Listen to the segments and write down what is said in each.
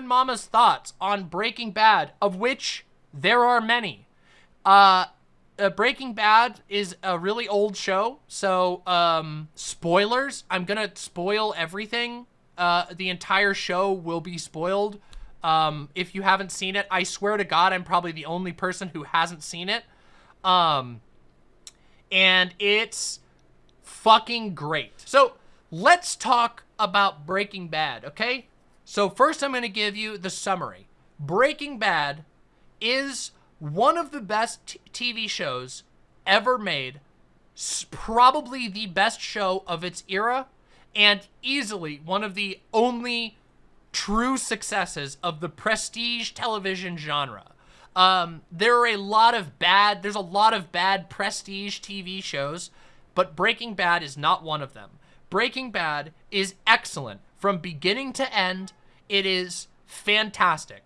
Seven Mama's thoughts on Breaking Bad, of which there are many. Uh, uh, Breaking Bad is a really old show, so um, spoilers. I'm gonna spoil everything. Uh, the entire show will be spoiled. Um, if you haven't seen it, I swear to God, I'm probably the only person who hasn't seen it. Um, and it's fucking great. So let's talk about Breaking Bad, okay? So first I'm going to give you the summary. Breaking Bad is one of the best TV shows ever made, probably the best show of its era, and easily one of the only true successes of the prestige television genre. Um, there are a lot of bad, there's a lot of bad prestige TV shows, but Breaking Bad is not one of them. Breaking Bad is excellent from beginning to end. It is fantastic.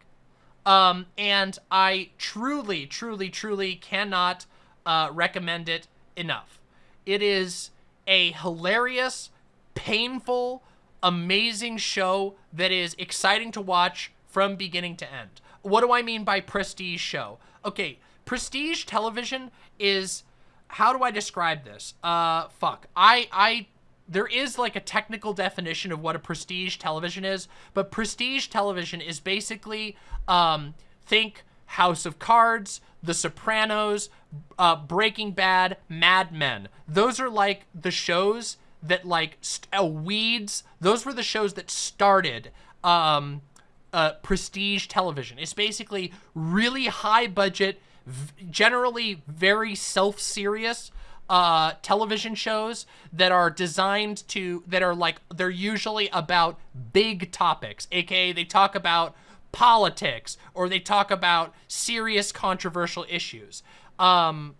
Um, and I truly, truly, truly cannot uh, recommend it enough. It is a hilarious, painful, amazing show that is exciting to watch from beginning to end. What do I mean by prestige show? Okay, prestige television is how do I describe this? Uh fuck. I I there is like a technical definition of what a prestige television is, but prestige television is basically um think House of Cards, The Sopranos, uh, Breaking Bad, Mad Men. Those are like the shows that like uh, Weeds. Those were the shows that started um, uh, prestige television. It's basically really high budget, generally very self-serious uh, television shows that are designed to, that are like, they're usually about big topics, aka they talk about politics or they talk about serious controversial issues. Um,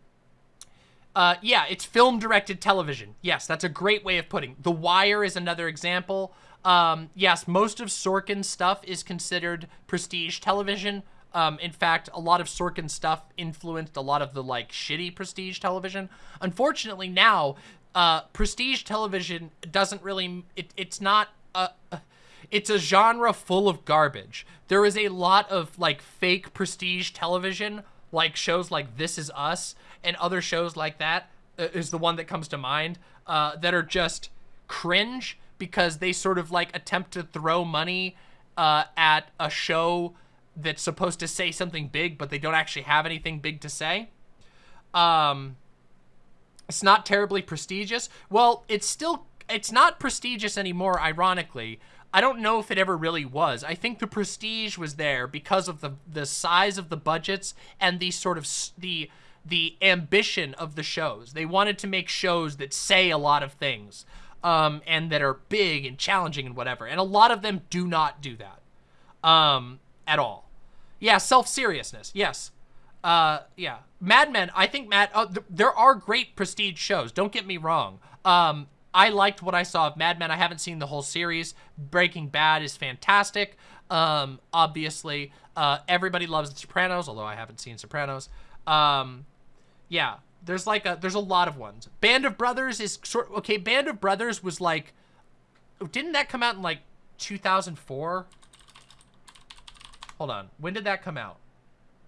uh, yeah, it's film directed television. Yes, that's a great way of putting. The Wire is another example. Um, yes, most of Sorkin's stuff is considered prestige television. Um, in fact, a lot of Sorkin stuff influenced a lot of the like shitty prestige television. Unfortunately, now uh, prestige television doesn't really. It, it's not a. It's a genre full of garbage. There is a lot of like fake prestige television, like shows like This Is Us and other shows like that uh, is the one that comes to mind uh, that are just cringe because they sort of like attempt to throw money uh, at a show that's supposed to say something big, but they don't actually have anything big to say. Um, it's not terribly prestigious. Well, it's still, it's not prestigious anymore, ironically. I don't know if it ever really was. I think the prestige was there because of the the size of the budgets and the sort of the the ambition of the shows. They wanted to make shows that say a lot of things um, and that are big and challenging and whatever. And a lot of them do not do that um, at all. Yeah, self-seriousness. Yes. Uh, yeah. Mad Men, I think Mad, uh, th there are great prestige shows. Don't get me wrong. Um, I liked what I saw of Mad Men. I haven't seen the whole series. Breaking Bad is fantastic. Um, obviously, uh, everybody loves The Sopranos, although I haven't seen Sopranos. Um, yeah, there's like a there's a lot of ones. Band of Brothers is sort okay. Band of Brothers was like, didn't that come out in like 2004? Hold on, when did that come out?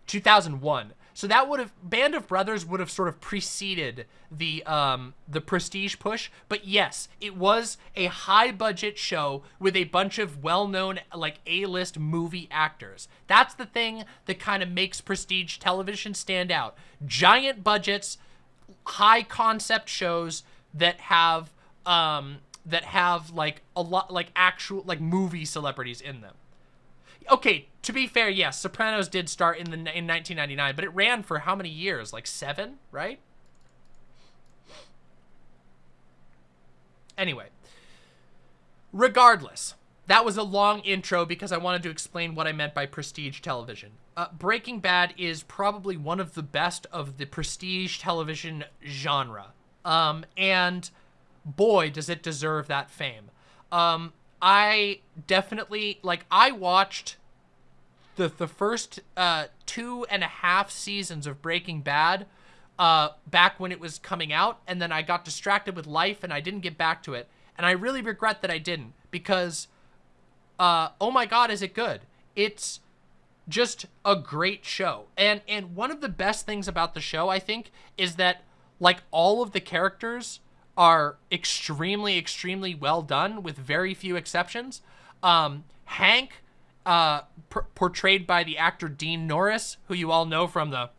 2001. So that would have Band of Brothers would have sort of preceded the um the prestige push, but yes, it was a high budget show with a bunch of well-known like A-list movie actors. That's the thing that kind of makes prestige television stand out. Giant budgets, high concept shows that have um that have like a lot like actual like movie celebrities in them. Okay, to be fair, yes, Sopranos did start in the in 1999, but it ran for how many years? Like 7, right? Anyway, regardless, that was a long intro because I wanted to explain what I meant by prestige television. Uh, Breaking Bad is probably one of the best of the prestige television genre. Um, and boy, does it deserve that fame. Um, I definitely, like, I watched the, the first uh, two and a half seasons of Breaking Bad uh, back when it was coming out, and then I got distracted with life and I didn't get back to it. And I really regret that I didn't because, uh, oh my god, is it good. it's just a great show. And and one of the best things about the show, I think, is that like all of the characters are extremely, extremely well done with very few exceptions. Um, Hank, uh, portrayed by the actor Dean Norris, who you all know from the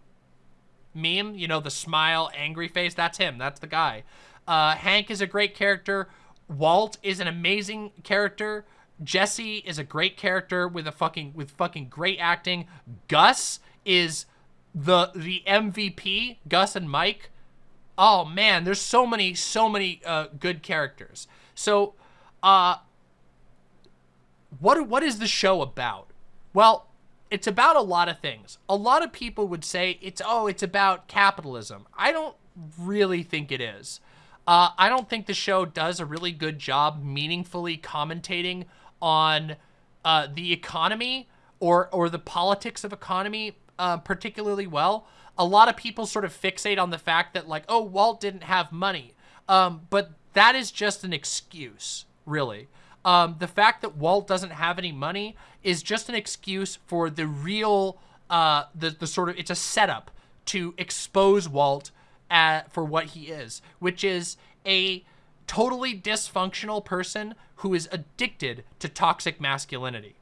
meme, you know, the smile, angry face, that's him, that's the guy. Uh, Hank is a great character. Walt is an amazing character. Jesse is a great character with a fucking with fucking great acting. Gus is the the MVP. Gus and Mike oh man, there's so many, so many uh, good characters. So, uh, what what is the show about? Well, it's about a lot of things. A lot of people would say it's oh, it's about capitalism. I don't really think it is. Uh, I don't think the show does a really good job meaningfully commentating on uh, the economy or or the politics of economy uh, particularly well a lot of people sort of fixate on the fact that like, oh, Walt didn't have money. Um, but that is just an excuse, really. Um, the fact that Walt doesn't have any money is just an excuse for the real, uh, the, the sort of, it's a setup to expose Walt at, for what he is, which is a totally dysfunctional person who is addicted to toxic masculinity.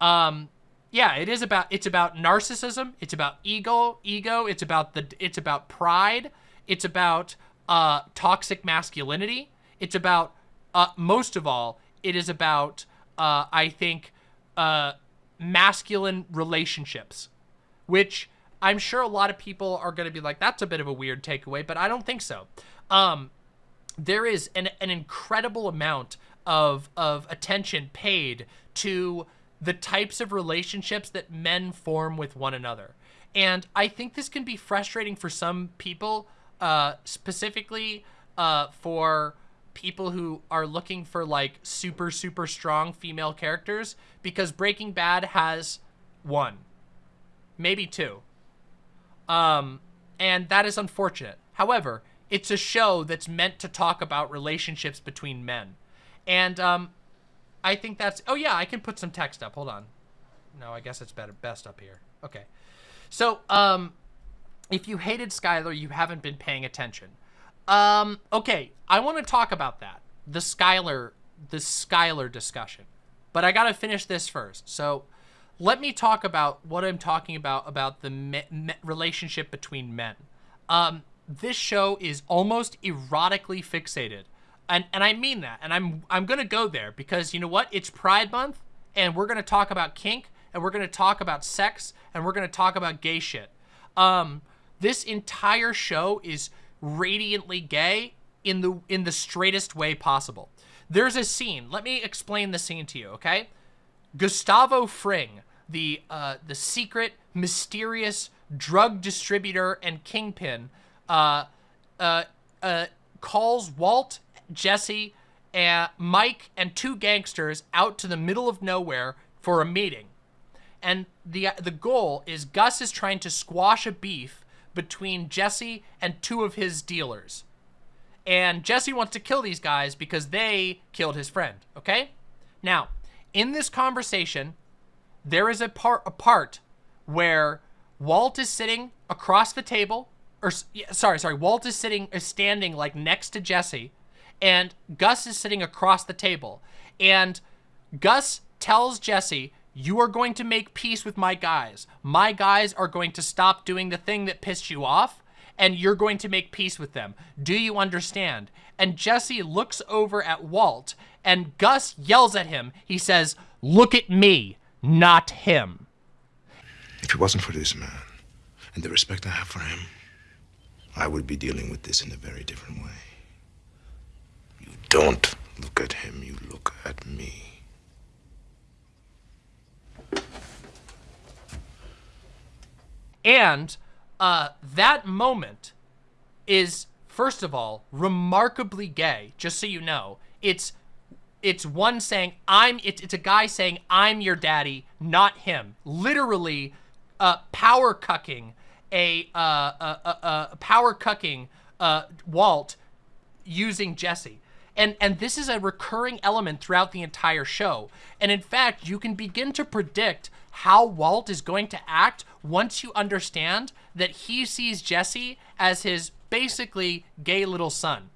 Um, yeah, it is about it's about narcissism, it's about ego, ego, it's about the it's about pride, it's about uh toxic masculinity, it's about uh most of all, it is about uh I think uh masculine relationships, which I'm sure a lot of people are going to be like that's a bit of a weird takeaway, but I don't think so. Um there is an an incredible amount of of attention paid to the types of relationships that men form with one another. And I think this can be frustrating for some people, uh, specifically uh, for people who are looking for like super, super strong female characters because Breaking Bad has one, maybe two. Um, and that is unfortunate. However, it's a show that's meant to talk about relationships between men. And um, I think that's... Oh, yeah, I can put some text up. Hold on. No, I guess it's better best up here. Okay. So, um, if you hated Skyler, you haven't been paying attention. Um, okay, I want to talk about that. The Skyler, the Skyler discussion. But I got to finish this first. So, let me talk about what I'm talking about, about the me me relationship between men. Um, this show is almost erotically fixated and and I mean that. And I'm I'm gonna go there because you know what? It's Pride Month, and we're gonna talk about kink, and we're gonna talk about sex, and we're gonna talk about gay shit. Um, this entire show is radiantly gay in the in the straightest way possible. There's a scene. Let me explain the scene to you, okay? Gustavo Fring, the uh, the secret, mysterious drug distributor and kingpin, uh, uh, uh, calls Walt Jesse, and Mike, and two gangsters out to the middle of nowhere for a meeting. And the uh, the goal is Gus is trying to squash a beef between Jesse and two of his dealers. And Jesse wants to kill these guys because they killed his friend, okay? Now, in this conversation, there is a part a part where Walt is sitting across the table or sorry, sorry, Walt is sitting is standing like next to Jesse and Gus is sitting across the table. And Gus tells Jesse, you are going to make peace with my guys. My guys are going to stop doing the thing that pissed you off, and you're going to make peace with them. Do you understand? And Jesse looks over at Walt, and Gus yells at him. He says, look at me, not him. If it wasn't for this man, and the respect I have for him, I would be dealing with this in a very different way don't look at him, you look at me. And uh, that moment is, first of all, remarkably gay, just so you know. It's it's one saying, I'm, it's, it's a guy saying, I'm your daddy, not him. Literally uh, power cucking a, uh, a, a, a power cucking uh, Walt using Jesse. And, and this is a recurring element throughout the entire show. And in fact, you can begin to predict how Walt is going to act once you understand that he sees Jesse as his basically gay little son.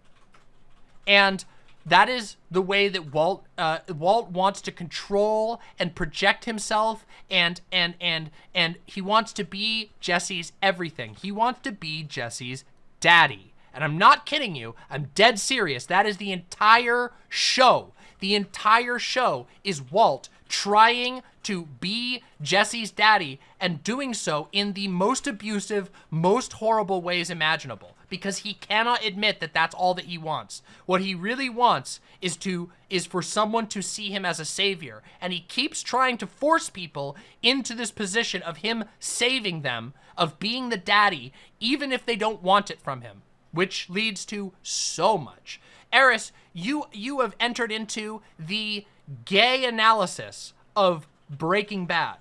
And that is the way that Walt uh, Walt wants to control and project himself and and and and he wants to be Jesse's everything. He wants to be Jesse's daddy. And I'm not kidding you. I'm dead serious. That is the entire show. The entire show is Walt trying to be Jesse's daddy and doing so in the most abusive, most horrible ways imaginable because he cannot admit that that's all that he wants. What he really wants is to is for someone to see him as a savior and he keeps trying to force people into this position of him saving them, of being the daddy even if they don't want it from him, which leads to so much. Eris, you you have entered into the gay analysis of Breaking Bad.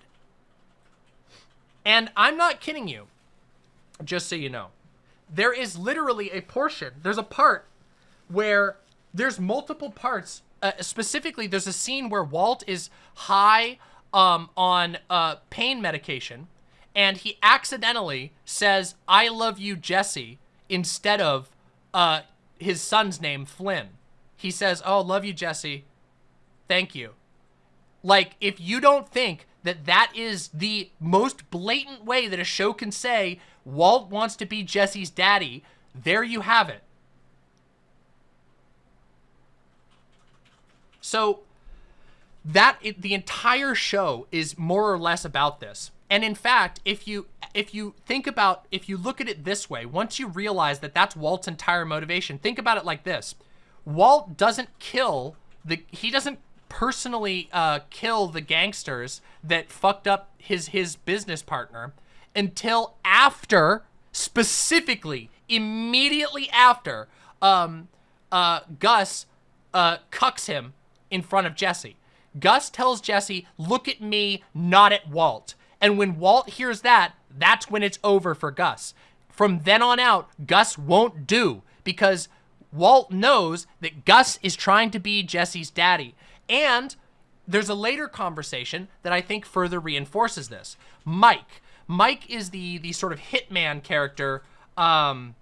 And I'm not kidding you, just so you know there is literally a portion, there's a part where there's multiple parts. Uh, specifically, there's a scene where Walt is high um, on uh, pain medication, and he accidentally says, I love you, Jesse, instead of uh, his son's name, Flynn. He says, oh, love you, Jesse. Thank you. Like, if you don't think that that is the most blatant way that a show can say Walt wants to be Jesse's daddy. There you have it. So that it, the entire show is more or less about this. And in fact, if you if you think about if you look at it this way, once you realize that that's Walt's entire motivation, think about it like this. Walt doesn't kill the he doesn't personally uh, kill the gangsters that fucked up his his business partner until after, specifically, immediately after, um, uh, Gus uh, cucks him in front of Jesse. Gus tells Jesse, look at me, not at Walt. And when Walt hears that, that's when it's over for Gus. From then on out, Gus won't do because Walt knows that Gus is trying to be Jesse's daddy. And there's a later conversation that I think further reinforces this. Mike, Mike is the the sort of hitman character. Um,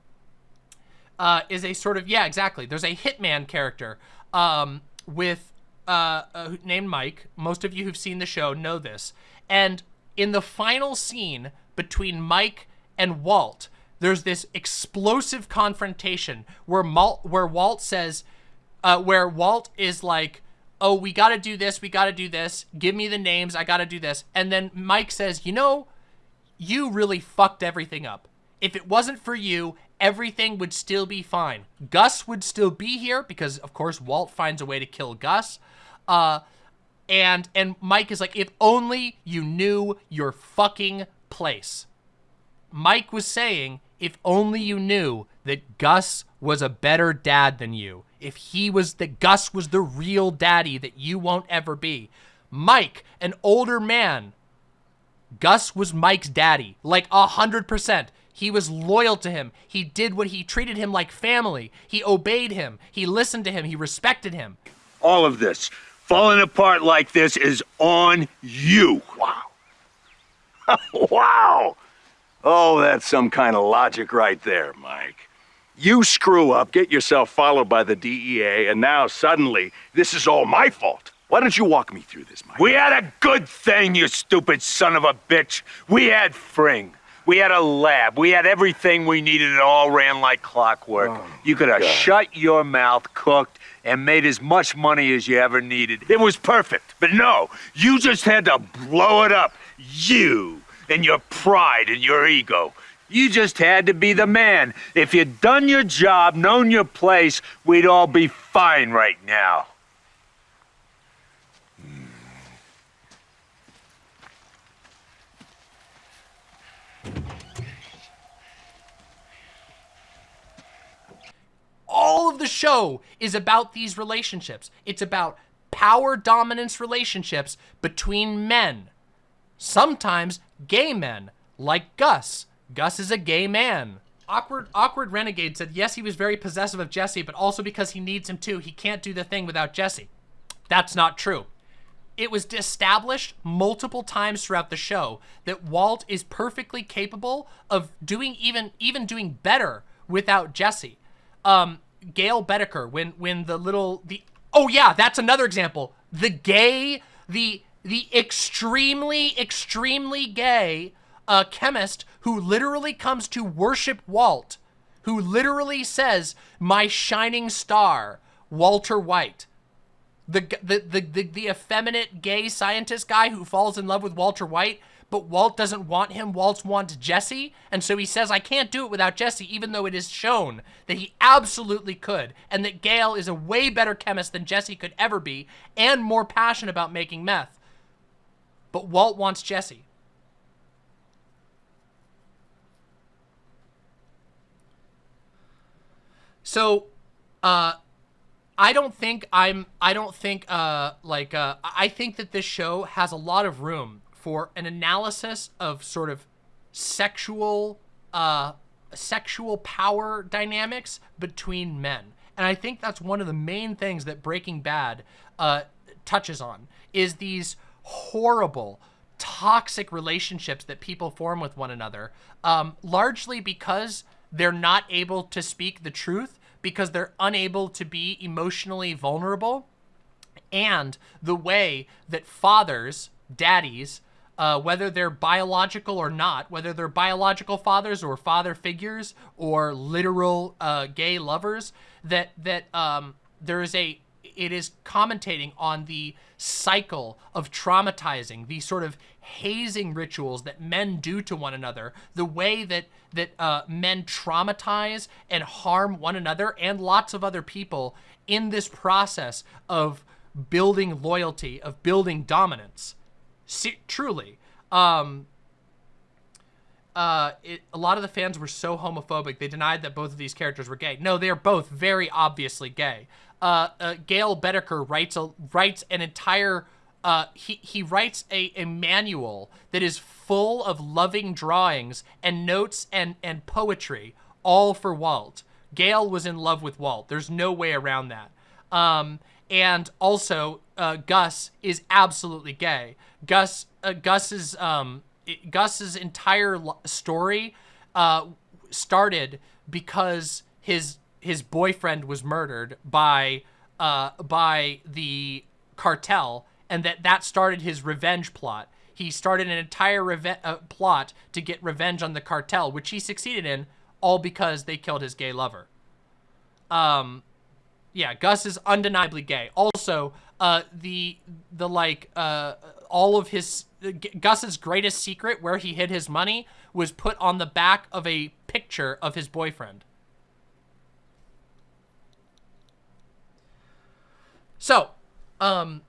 uh, is a sort of yeah, exactly. There's a hitman character um, with uh, uh, named Mike. Most of you who've seen the show know this. And in the final scene between Mike and Walt, there's this explosive confrontation where where Walt says, uh, where Walt is like, "Oh, we got to do this. We got to do this. Give me the names. I got to do this." And then Mike says, "You know." you really fucked everything up. If it wasn't for you, everything would still be fine. Gus would still be here because, of course, Walt finds a way to kill Gus. Uh, and and Mike is like, if only you knew your fucking place. Mike was saying, if only you knew that Gus was a better dad than you. If he was, that Gus was the real daddy that you won't ever be. Mike, an older man, Gus was Mike's daddy, like a hundred percent. He was loyal to him. He did what he treated him like family. He obeyed him. He listened to him. He respected him. All of this, falling apart like this, is on you. Wow. wow. Oh, that's some kind of logic right there, Mike. You screw up, get yourself followed by the DEA, and now suddenly this is all my fault. Why don't you walk me through this, Mike? We had a good thing, you stupid son of a bitch. We had Fring. We had a lab. We had everything we needed. It all ran like clockwork. Oh, you could have shut your mouth, cooked, and made as much money as you ever needed. It was perfect. But no, you just had to blow it up. You and your pride and your ego. You just had to be the man. If you'd done your job, known your place, we'd all be fine right now. all of the show is about these relationships. It's about power dominance relationships between men. Sometimes gay men, like Gus. Gus is a gay man. awkward awkward renegade said yes he was very possessive of Jesse, but also because he needs him too. He can't do the thing without Jesse. That's not true. It was established multiple times throughout the show that Walt is perfectly capable of doing even even doing better without Jesse. Um, Gale Boetticher, when when the little the oh yeah, that's another example. The gay, the the extremely extremely gay uh, chemist who literally comes to worship Walt, who literally says, "My shining star, Walter White." The, the, the, the, the effeminate gay scientist guy who falls in love with Walter White, but Walt doesn't want him. Walt wants Jesse. And so he says, I can't do it without Jesse, even though it is shown that he absolutely could. And that Gale is a way better chemist than Jesse could ever be and more passionate about making meth. But Walt wants Jesse. So, uh, I don't think I'm, I don't think, uh, like, uh, I think that this show has a lot of room for an analysis of sort of sexual, uh, sexual power dynamics between men. And I think that's one of the main things that Breaking Bad, uh, touches on is these horrible, toxic relationships that people form with one another, um, largely because they're not able to speak the truth because they're unable to be emotionally vulnerable and the way that fathers, daddies, uh, whether they're biological or not, whether they're biological fathers or father figures or literal uh, gay lovers, that that um, there is a it is commentating on the cycle of traumatizing, the sort of hazing rituals that men do to one another, the way that that uh, men traumatize and harm one another and lots of other people in this process of building loyalty, of building dominance. See, truly, um, uh, it, a lot of the fans were so homophobic they denied that both of these characters were gay. No, they are both very obviously gay. Uh, uh, Gale Boetticher writes a writes an entire uh, he, he writes a, a manual that is full of loving drawings and notes and, and poetry, all for Walt. Gale was in love with Walt. There's no way around that. Um, and also, uh, Gus is absolutely gay. Gus, uh, Gus's, um, Gus's entire story uh, started because his his boyfriend was murdered by uh, by the cartel and that that started his revenge plot. He started an entire uh, plot to get revenge on the cartel, which he succeeded in, all because they killed his gay lover. Um, yeah, Gus is undeniably gay. Also, uh, the the like uh, all of his Gus's greatest secret, where he hid his money, was put on the back of a picture of his boyfriend. So, um,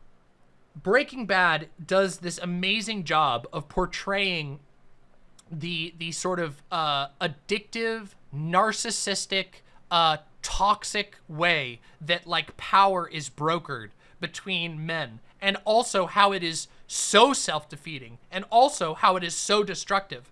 Breaking Bad does this amazing job of portraying the the sort of uh, addictive, narcissistic, uh, toxic way that like power is brokered between men, and also how it is so self-defeating, and also how it is so destructive.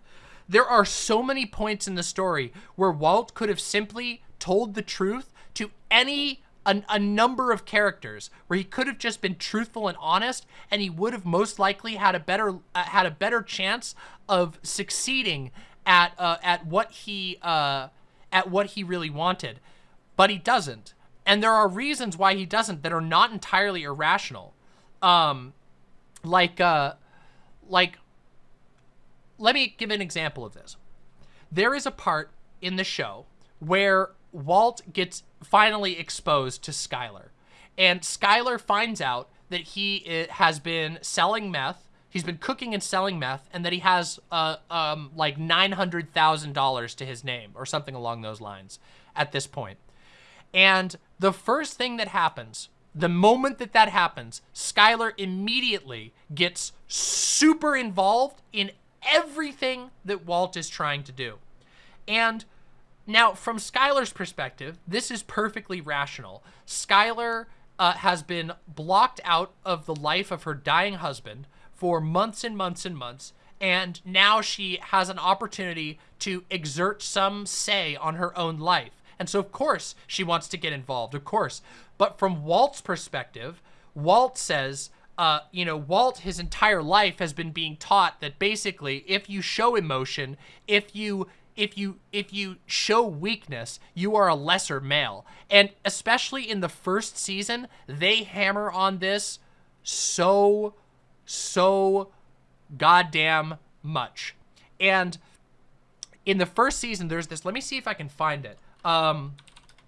There are so many points in the story where Walt could have simply told the truth to any a, a number of characters where he could have just been truthful and honest, and he would have most likely had a better uh, had a better chance of succeeding at uh, at what he uh, at what he really wanted. But he doesn't, and there are reasons why he doesn't that are not entirely irrational. Um, like uh, like let me give an example of this. There is a part in the show where Walt gets finally exposed to Skyler. And Skyler finds out that he eh, has been selling meth. He's been cooking and selling meth, and that he has uh, um, like $900,000 to his name or something along those lines at this point. And the first thing that happens, the moment that that happens, Skyler immediately gets super involved in everything that Walt is trying to do. And now, from Skyler's perspective, this is perfectly rational. Skyler uh, has been blocked out of the life of her dying husband for months and months and months, and now she has an opportunity to exert some say on her own life. And so, of course, she wants to get involved, of course. But from Walt's perspective, Walt says, uh, you know, Walt, his entire life has been being taught that basically, if you show emotion, if you if you if you show weakness, you are a lesser male. And especially in the first season, they hammer on this so so goddamn much. And in the first season, there's this. Let me see if I can find it. Um,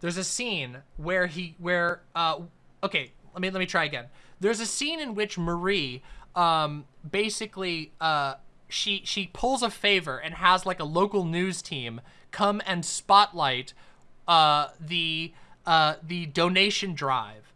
there's a scene where he where uh okay let me let me try again. There's a scene in which Marie um basically uh she she pulls a favor and has like a local news team come and spotlight uh the uh the donation drive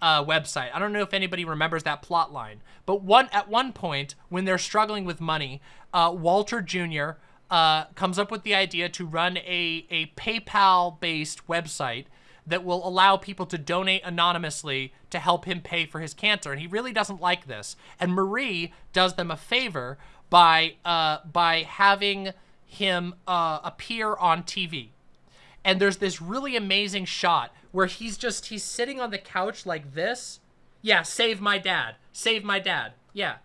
uh, website. I don't know if anybody remembers that plot line, but one at one point when they're struggling with money, uh, Walter Jr. Uh, comes up with the idea to run a a PayPal based website that will allow people to donate anonymously to help him pay for his cancer, and he really doesn't like this. And Marie does them a favor by uh, by having him uh, appear on TV and there's this really amazing shot where he's just he's sitting on the couch like this. Yeah save my dad. Save my dad. Yeah.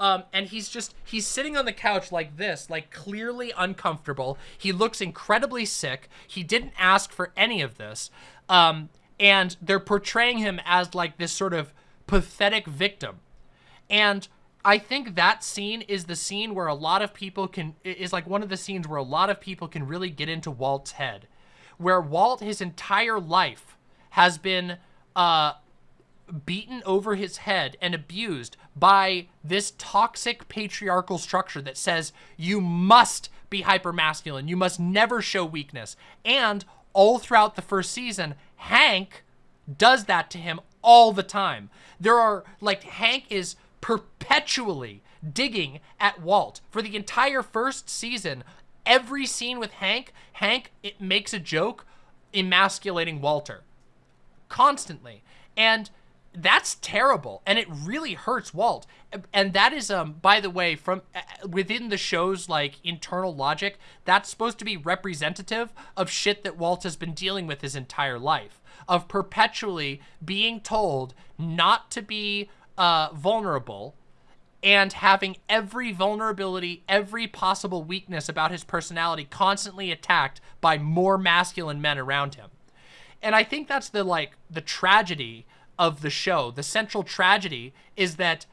Um and he's just he's sitting on the couch like this like clearly uncomfortable. He looks incredibly sick. He didn't ask for any of this. Um and they're portraying him as like this sort of pathetic victim. And I think that scene is the scene where a lot of people can is like one of the scenes where a lot of people can really get into Walt's head where Walt his entire life has been uh, beaten over his head and abused by this toxic patriarchal structure that says you must be hypermasculine, you must never show weakness. And all throughout the first season, Hank does that to him all the time. There are, like, Hank is perpetually digging at Walt. For the entire first season, every scene with Hank, Hank it makes a joke emasculating Walter constantly. And that's terrible and it really hurts Walt. And that is um by the way from uh, within the show's like internal logic, that's supposed to be representative of shit that Walt has been dealing with his entire life of perpetually being told not to be uh vulnerable and having every vulnerability, every possible weakness about his personality constantly attacked by more masculine men around him. And I think that's the like the tragedy of the show. The central tragedy is that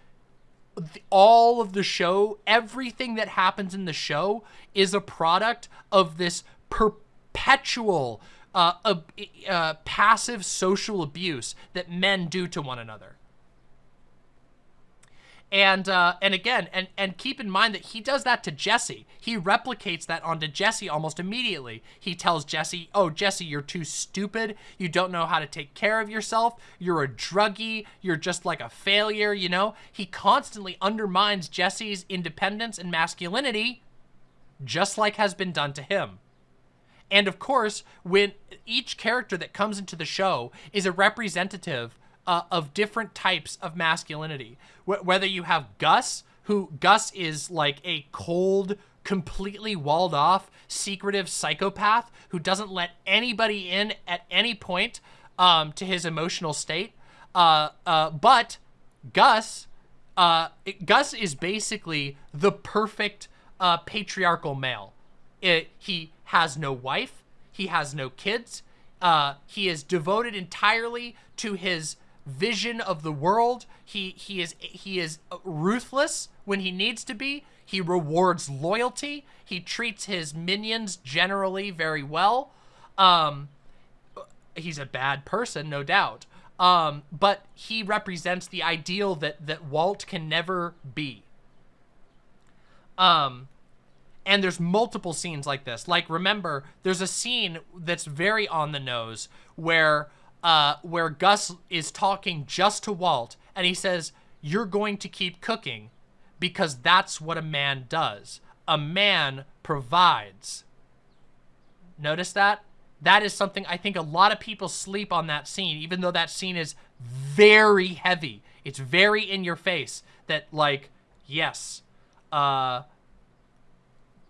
all of the show, everything that happens in the show is a product of this perpetual uh, uh, uh, passive social abuse that men do to one another. And uh, and again, and and keep in mind that he does that to Jesse. He replicates that onto Jesse almost immediately. He tells Jesse, "Oh, Jesse, you're too stupid. You don't know how to take care of yourself. You're a druggie. You're just like a failure." You know, he constantly undermines Jesse's independence and masculinity, just like has been done to him. And of course, when each character that comes into the show is a representative uh, of different types of masculinity. Wh whether you have Gus, who Gus is like a cold, completely walled off, secretive psychopath who doesn't let anybody in at any point um, to his emotional state. Uh, uh, but Gus, uh, it, Gus is basically the perfect uh, patriarchal male. It, he has no wife. He has no kids. Uh, he is devoted entirely to his vision of the world. He he is he is ruthless when he needs to be. He rewards loyalty. He treats his minions generally very well. Um, he's a bad person, no doubt. Um, but he represents the ideal that that Walt can never be. Um, and there's multiple scenes like this. Like remember, there's a scene that's very on the nose where uh, where Gus is talking just to Walt, and he says, you're going to keep cooking because that's what a man does. A man provides. Notice that? That is something I think a lot of people sleep on that scene, even though that scene is very heavy. It's very in your face that like, yes, uh,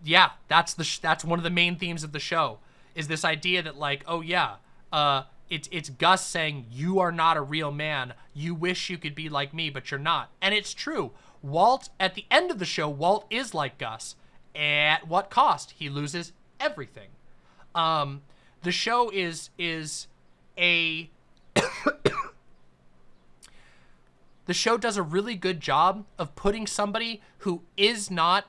yeah, that's the that's one of the main themes of the show is this idea that like, oh yeah, uh, it's it's Gus saying you are not a real man. You wish you could be like me, but you're not. And it's true. Walt at the end of the show, Walt is like Gus. At what cost? He loses everything. Um, the show is is a the show does a really good job of putting somebody who is not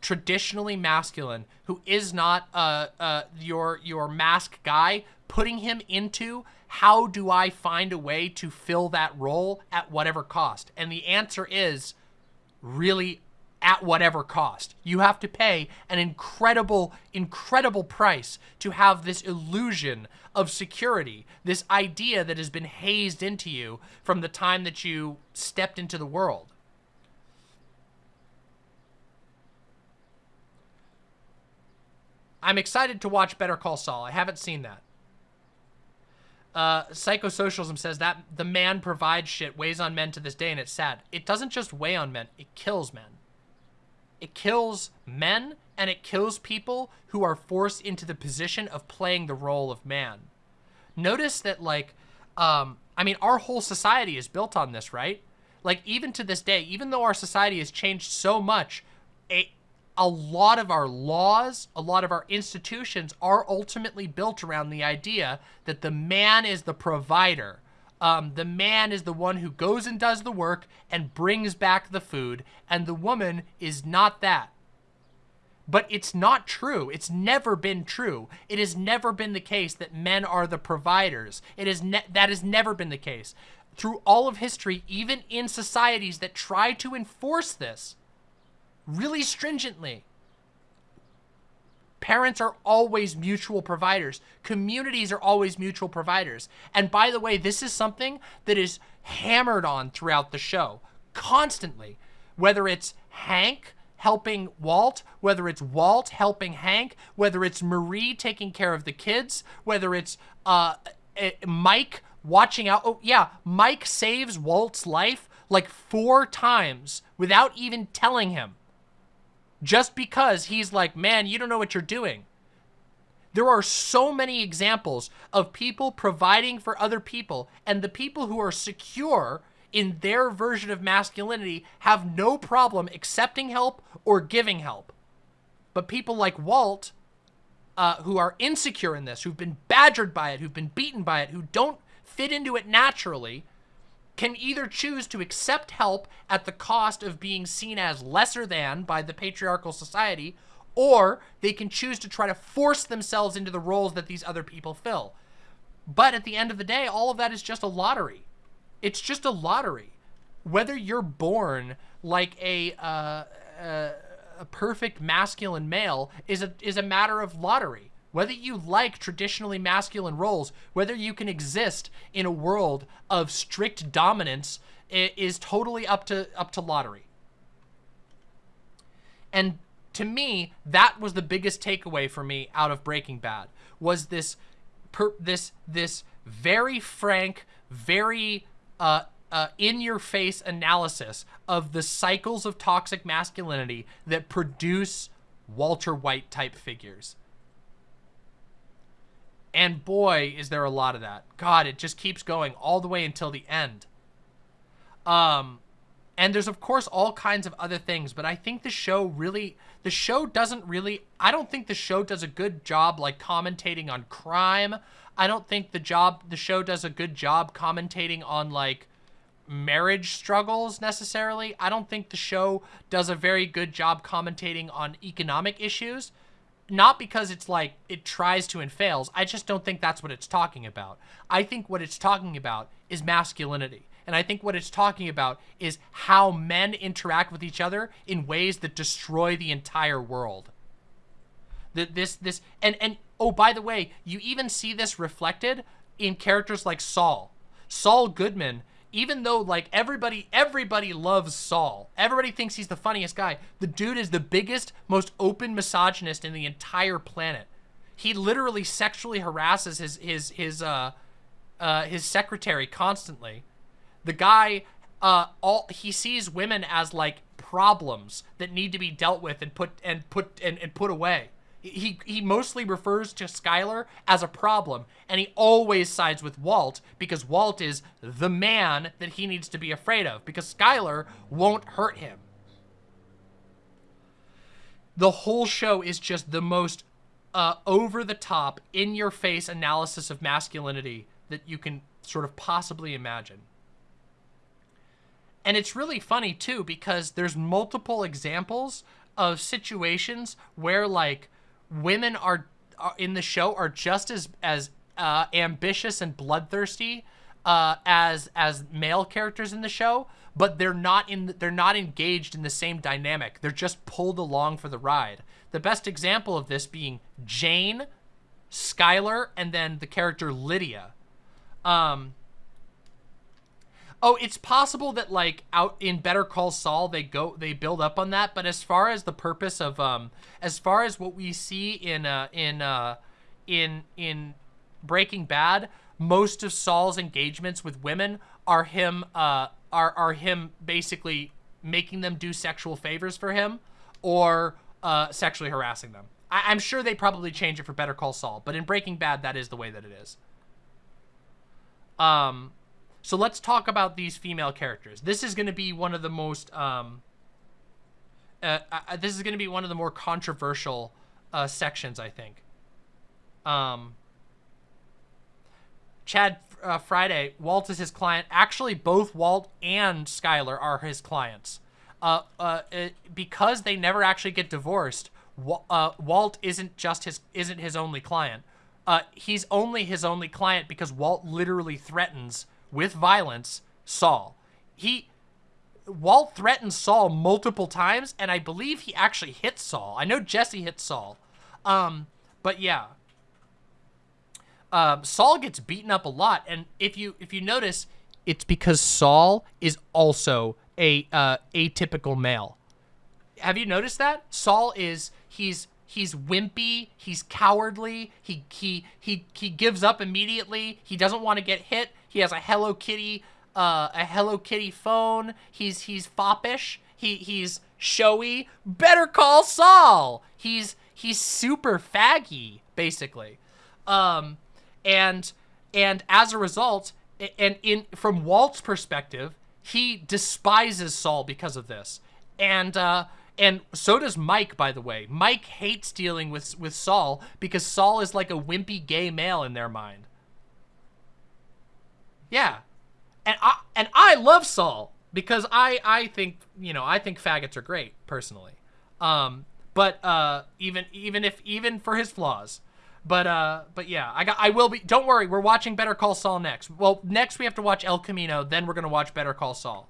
traditionally masculine, who is not uh, uh, your your mask guy, putting him into how do I find a way to fill that role at whatever cost? And the answer is really at whatever cost. You have to pay an incredible, incredible price to have this illusion of security, this idea that has been hazed into you from the time that you stepped into the world. I'm excited to watch Better Call Saul. I haven't seen that. Uh, Psychosocialism says that the man provides shit weighs on men to this day, and it's sad. It doesn't just weigh on men, it kills men. It kills men, and it kills people who are forced into the position of playing the role of man. Notice that, like, um, I mean, our whole society is built on this, right? Like, even to this day, even though our society has changed so much, a lot of our laws, a lot of our institutions are ultimately built around the idea that the man is the provider. Um, the man is the one who goes and does the work and brings back the food, and the woman is not that. But it's not true. It's never been true. It has never been the case that men are the providers. It is that has never been the case. Through all of history, even in societies that try to enforce this, really stringently. Parents are always mutual providers. Communities are always mutual providers. And by the way, this is something that is hammered on throughout the show constantly. Whether it's Hank helping Walt, whether it's Walt helping Hank, whether it's Marie taking care of the kids, whether it's uh, eh, Mike watching out. Oh, yeah, Mike saves Walt's life like four times without even telling him just because he's like, man, you don't know what you're doing. There are so many examples of people providing for other people, and the people who are secure in their version of masculinity have no problem accepting help or giving help. But people like Walt, uh, who are insecure in this, who've been badgered by it, who've been beaten by it, who don't fit into it naturally, can either choose to accept help at the cost of being seen as lesser than by the patriarchal society, or they can choose to try to force themselves into the roles that these other people fill. But at the end of the day, all of that is just a lottery. It's just a lottery. Whether you're born like a, uh, uh, a perfect masculine male is a, is a matter of lottery. Whether you like traditionally masculine roles, whether you can exist in a world of strict dominance is totally up to up to lottery. And to me, that was the biggest takeaway for me out of Breaking Bad was this per, this this very frank, very uh, uh, in-your-face analysis of the cycles of toxic masculinity that produce Walter White type figures. And boy, is there a lot of that. God, it just keeps going all the way until the end. Um, and there's of course all kinds of other things, but I think the show really, the show doesn't really, I don't think the show does a good job like commentating on crime. I don't think the job, the show does a good job commentating on like marriage struggles necessarily. I don't think the show does a very good job commentating on economic issues not because it's like it tries to and fails. I just don't think that's what it's talking about. I think what it's talking about is masculinity. And I think what it's talking about is how men interact with each other in ways that destroy the entire world. That this this and and oh by the way, you even see this reflected in characters like Saul. Saul Goodman even though like everybody everybody loves Saul. Everybody thinks he's the funniest guy. The dude is the biggest, most open misogynist in the entire planet. He literally sexually harasses his his his uh uh his secretary constantly. The guy uh all he sees women as like problems that need to be dealt with and put and put and, and put away. He he mostly refers to Skyler as a problem, and he always sides with Walt because Walt is the man that he needs to be afraid of because Skyler won't hurt him. The whole show is just the most uh, over the top, in your face analysis of masculinity that you can sort of possibly imagine. And it's really funny too because there's multiple examples of situations where like women are, are in the show are just as as uh, ambitious and bloodthirsty uh, as as male characters in the show, but they're not in they're not engaged in the same dynamic. They're just pulled along for the ride. The best example of this being Jane, Skyler, and then the character Lydia. Um, oh, it's possible that like out in Better Call Saul they go they build up on that, but as far as the purpose of um as far as what we see in uh in uh in in Breaking Bad, most of Saul's engagements with women are him uh are are him basically making them do sexual favors for him or uh, sexually harassing them. I- am sure they probably change it for Better Call Saul, but in Breaking Bad, that is the way that it is. Um, so let's talk about these female characters. This is going to be one of the most, um, uh, uh, this is going to be one of the more controversial uh, sections, I think. Um, Chad uh, Friday, Walt is his client. Actually, both Walt and Skyler are his clients uh, uh, it, because they never actually get divorced, uh, Walt isn't just his isn't his only client. Uh, he's only his only client because Walt literally threatens with violence Saul. He Walt threatens Saul multiple times, and I believe he actually hits Saul. I know Jesse hits Saul, um, but yeah. Um, Saul gets beaten up a lot, and if you if you notice, it's because Saul is also a uh, atypical male. Have you noticed that? Saul is he's he's wimpy, he's cowardly, he he he he gives up immediately. He doesn't want to get hit. He has a Hello Kitty uh, a Hello Kitty phone. He's he's foppish. He he's showy. Better call Saul. He's he's super faggy basically. Um and and as a result and in from Walt's perspective, he despises Saul because of this. And uh, and so does Mike, by the way. Mike hates dealing with with Saul because Saul is like a wimpy gay male in their mind. Yeah, and I and I love Saul because I I think you know I think faggots are great personally. Um, but uh, even even if even for his flaws, but uh, but yeah, I got I will be. Don't worry, we're watching Better Call Saul next. Well, next we have to watch El Camino, then we're gonna watch Better Call Saul.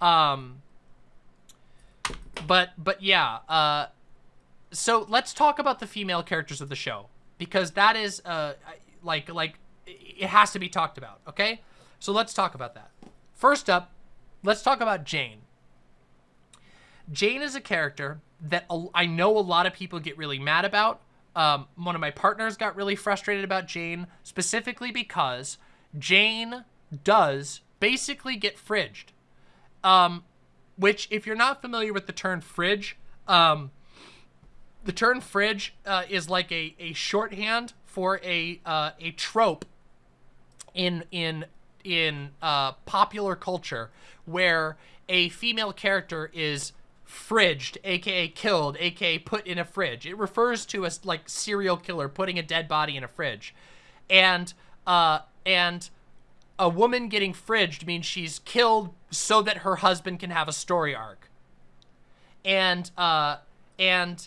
Um. But but yeah, uh, so let's talk about the female characters of the show because that is uh like like it has to be talked about. Okay, so let's talk about that. First up, let's talk about Jane. Jane is a character that I know a lot of people get really mad about um, one of my partners got really frustrated about Jane, specifically because Jane does basically get fridged. Um, which, if you're not familiar with the term fridge, um, the term fridge uh, is like a, a shorthand for a uh, a trope in in in uh, popular culture where a female character is fridged, aka killed, aka put in a fridge. It refers to a like serial killer putting a dead body in a fridge. And uh and a woman getting fridged means she's killed so that her husband can have a story arc. And uh and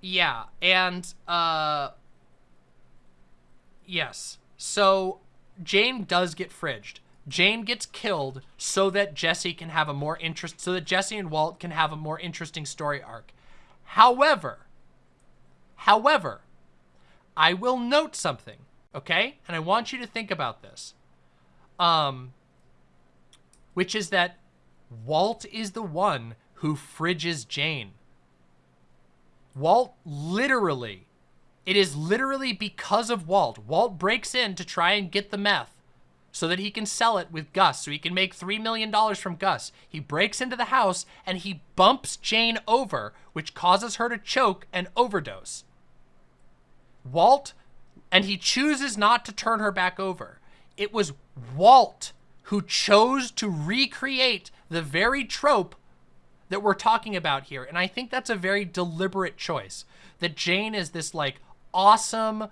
yeah, and uh yes. So Jane does get fridged. Jane gets killed so that Jesse can have a more interest, so that Jesse and Walt can have a more interesting story arc. However, however, I will note something, okay? And I want you to think about this. Um, which is that Walt is the one who fridges Jane. Walt literally, it is literally because of Walt. Walt breaks in to try and get the meth so that he can sell it with Gus, so he can make $3 million from Gus. He breaks into the house and he bumps Jane over, which causes her to choke and overdose. Walt, and he chooses not to turn her back over. It was Walt who chose to recreate the very trope that we're talking about here. And I think that's a very deliberate choice. That Jane is this like awesome,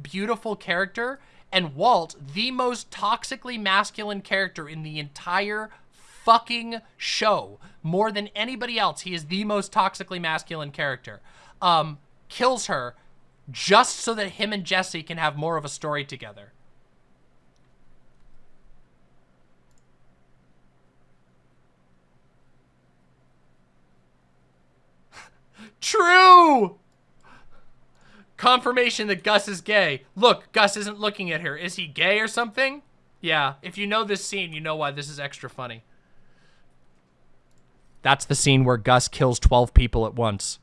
beautiful character and Walt, the most toxically masculine character in the entire fucking show. More than anybody else, he is the most toxically masculine character. Um, kills her just so that him and Jesse can have more of a story together. True! Confirmation that Gus is gay. Look, Gus isn't looking at her. Is he gay or something? Yeah, if you know this scene, you know why this is extra funny. That's the scene where Gus kills 12 people at once.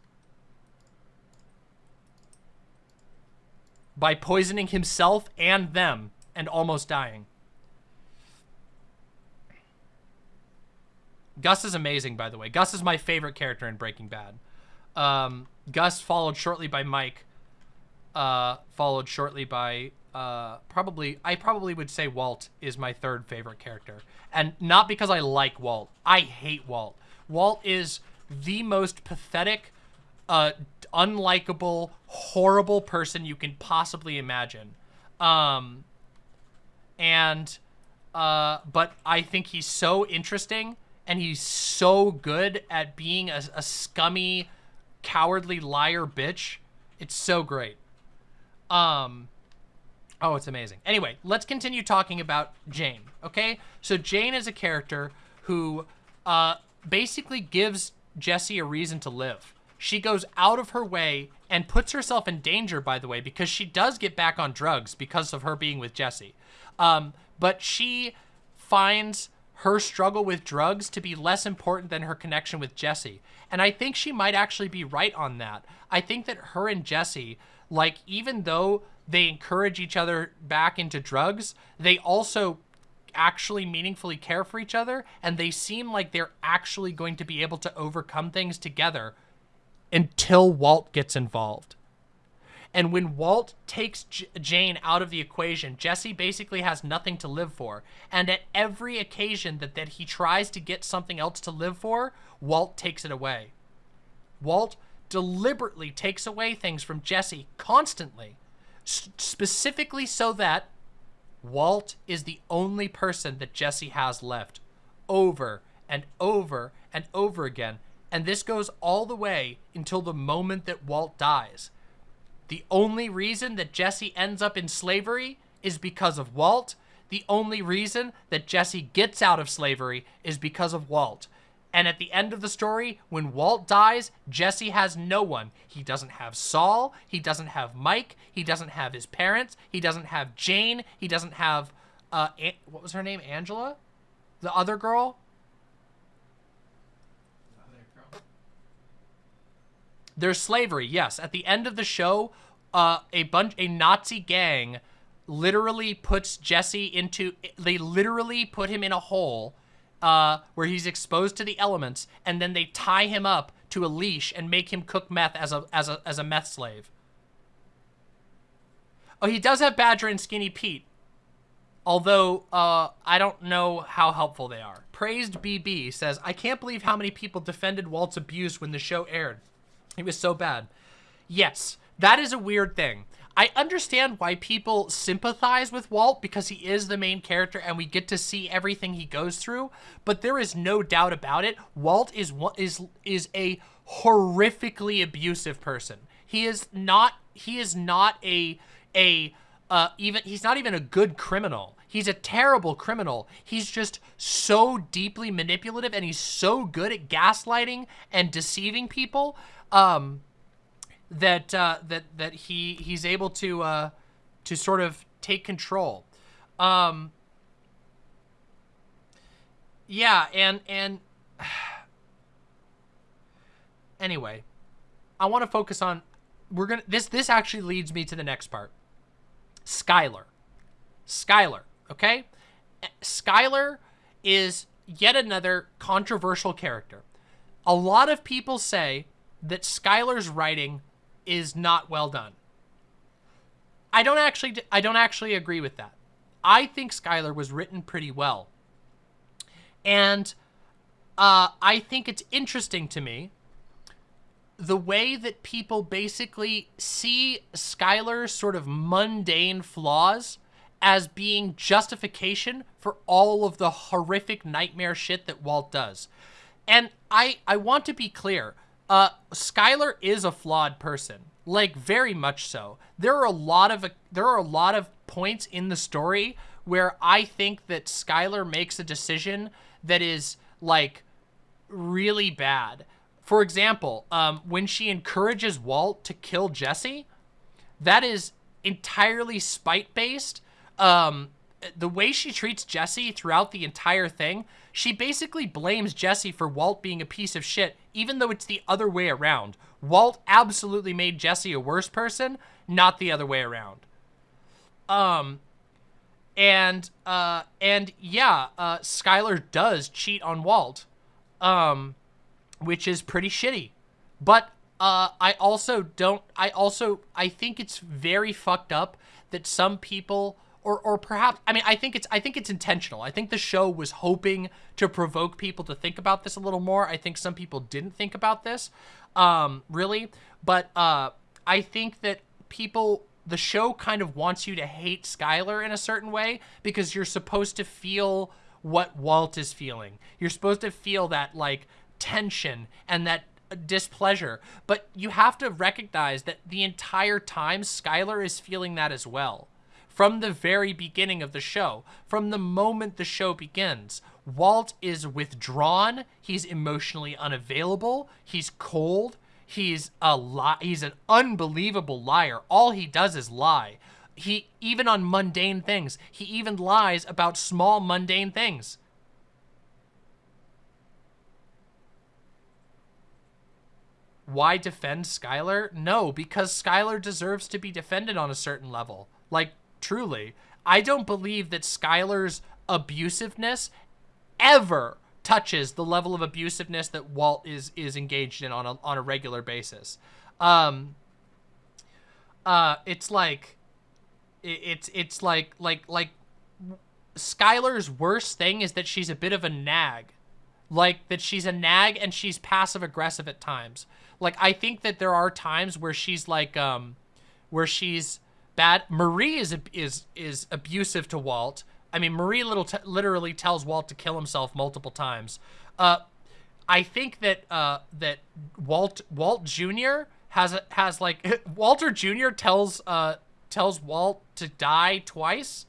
By poisoning himself and them and almost dying. Gus is amazing, by the way. Gus is my favorite character in Breaking Bad. Um, Gus followed shortly by Mike. Uh, followed shortly by uh, probably, I probably would say Walt is my third favorite character. And not because I like Walt. I hate Walt. Walt is the most pathetic, uh, unlikable, horrible person you can possibly imagine. Um, and, uh, but I think he's so interesting and he's so good at being a, a scummy, cowardly liar bitch. It's so great. Um, oh, it's amazing. Anyway, let's continue talking about Jane, okay? So Jane is a character who uh, basically gives Jesse a reason to live. She goes out of her way and puts herself in danger, by the way, because she does get back on drugs because of her being with Jesse. Um, but she finds her struggle with drugs to be less important than her connection with Jesse. And I think she might actually be right on that. I think that her and Jesse, like, even though they encourage each other back into drugs, they also actually meaningfully care for each other and they seem like they're actually going to be able to overcome things together until Walt gets involved. And when Walt takes J Jane out of the equation, Jesse basically has nothing to live for. And at every occasion that, that he tries to get something else to live for, Walt takes it away. Walt deliberately takes away things from Jesse constantly, specifically so that Walt is the only person that Jesse has left over and over and over again. And this goes all the way until the moment that Walt dies. The only reason that Jesse ends up in slavery is because of Walt. The only reason that Jesse gets out of slavery is because of Walt. And at the end of the story, when Walt dies, Jesse has no one. He doesn't have Saul. He doesn't have Mike. He doesn't have his parents. He doesn't have Jane. He doesn't have, uh, what was her name? Angela? The other girl? There's slavery, yes. At the end of the show, uh, a bunch, a Nazi gang literally puts Jesse into, they literally put him in a hole uh, where he's exposed to the elements, and then they tie him up to a leash and make him cook meth as a, as a, as a meth slave. Oh, he does have Badger and Skinny Pete. Although, uh, I don't know how helpful they are. Praised BB says, I can't believe how many people defended Walt's abuse when the show aired. He was so bad. Yes, that is a weird thing. I understand why people sympathize with Walt because he is the main character and we get to see everything he goes through, but there is no doubt about it. Walt is is is a horrifically abusive person. He is not he is not a a uh even he's not even a good criminal. He's a terrible criminal. He's just so deeply manipulative and he's so good at gaslighting and deceiving people um, that uh, that that he he's able to uh, to sort of take control. Um, yeah, and and anyway, I want to focus on we're gonna this this actually leads me to the next part. Skyler, Skyler, okay. Skyler is yet another controversial character. A lot of people say that Skyler's writing is not well done. I don't actually I don't actually agree with that. I think Skyler was written pretty well. And uh, I think it's interesting to me the way that people basically see Skyler's sort of mundane flaws as being justification for all of the horrific nightmare shit that Walt does. And I I want to be clear. Uh Skyler is a flawed person. Like very much so. There are a lot of there are a lot of points in the story where I think that Skyler makes a decision that is like really bad. For example, um, when she encourages Walt to kill Jesse, that is entirely spite based. Um, the way she treats Jesse throughout the entire thing, she basically blames Jesse for Walt being a piece of shit, even though it's the other way around. Walt absolutely made Jesse a worse person, not the other way around. Um, and uh, and yeah, uh, Skyler does cheat on Walt, um, which is pretty shitty. But uh, I also don't. I also I think it's very fucked up that some people or or perhaps I mean I think it's I think it's intentional. I think the show was hoping to provoke people to think about this a little more. I think some people didn't think about this um really, but uh I think that people the show kind of wants you to hate Skyler in a certain way because you're supposed to feel what Walt is feeling. You're supposed to feel that like tension and that displeasure, but you have to recognize that the entire time Skyler is feeling that as well from the very beginning of the show, from the moment the show begins. Walt is withdrawn, he's emotionally unavailable, he's cold, he's a li- he's an unbelievable liar. All he does is lie. He even on mundane things, he even lies about small mundane things. Why defend Skyler? No, because Skyler deserves to be defended on a certain level. Like truly. I don't believe that Skyler's abusiveness ever touches the level of abusiveness that Walt is is engaged in on a on a regular basis. Um uh it's like it's it's like like like Skyler's worst thing is that she's a bit of a nag. Like that she's a nag and she's passive aggressive at times. Like I think that there are times where she's like um where she's bad. Marie is is is abusive to Walt. I mean, Marie little literally tells Walt to kill himself multiple times. Uh, I think that uh, that Walt Walt Jr. has a, has like Walter Jr. tells uh, tells Walt to die twice,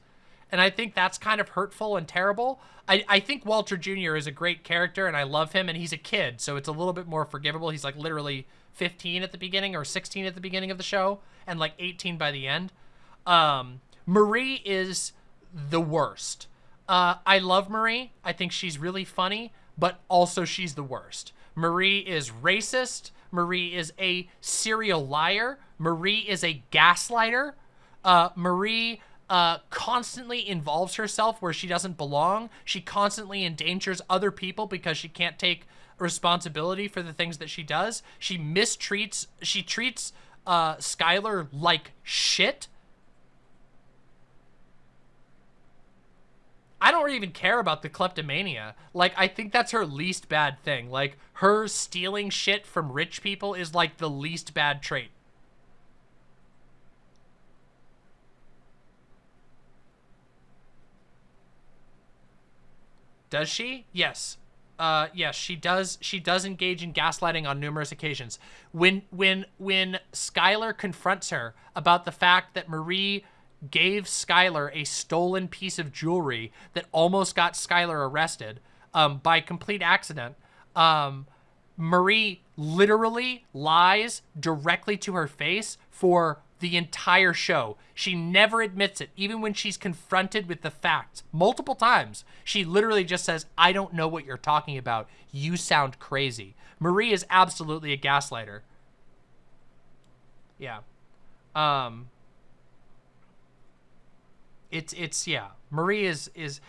and I think that's kind of hurtful and terrible. I, I think Walter Jr. is a great character, and I love him, and he's a kid, so it's a little bit more forgivable. He's like literally 15 at the beginning or 16 at the beginning of the show and like 18 by the end. Um, Marie is the worst. Uh, I love Marie. I think she's really funny, but also she's the worst. Marie is racist. Marie is a serial liar. Marie is a gaslighter. Uh, Marie uh, constantly involves herself where she doesn't belong. She constantly endangers other people because she can't take responsibility for the things that she does. She mistreats, she treats uh, Skyler like shit. I don't even care about the kleptomania. Like, I think that's her least bad thing. Like, her stealing shit from rich people is like the least bad trait. Does she? Yes uh, yes, she does. She does engage in gaslighting on numerous occasions. When when when Skyler confronts her about the fact that Marie gave Skyler a stolen piece of jewelry that almost got Skyler arrested um, by complete accident, um, Marie literally lies directly to her face for the entire show. She never admits it, even when she's confronted with the facts multiple times. She literally just says, I don't know what you're talking about. You sound crazy. Marie is absolutely a gaslighter. Yeah. Um, it's, it's, yeah. Marie is, is,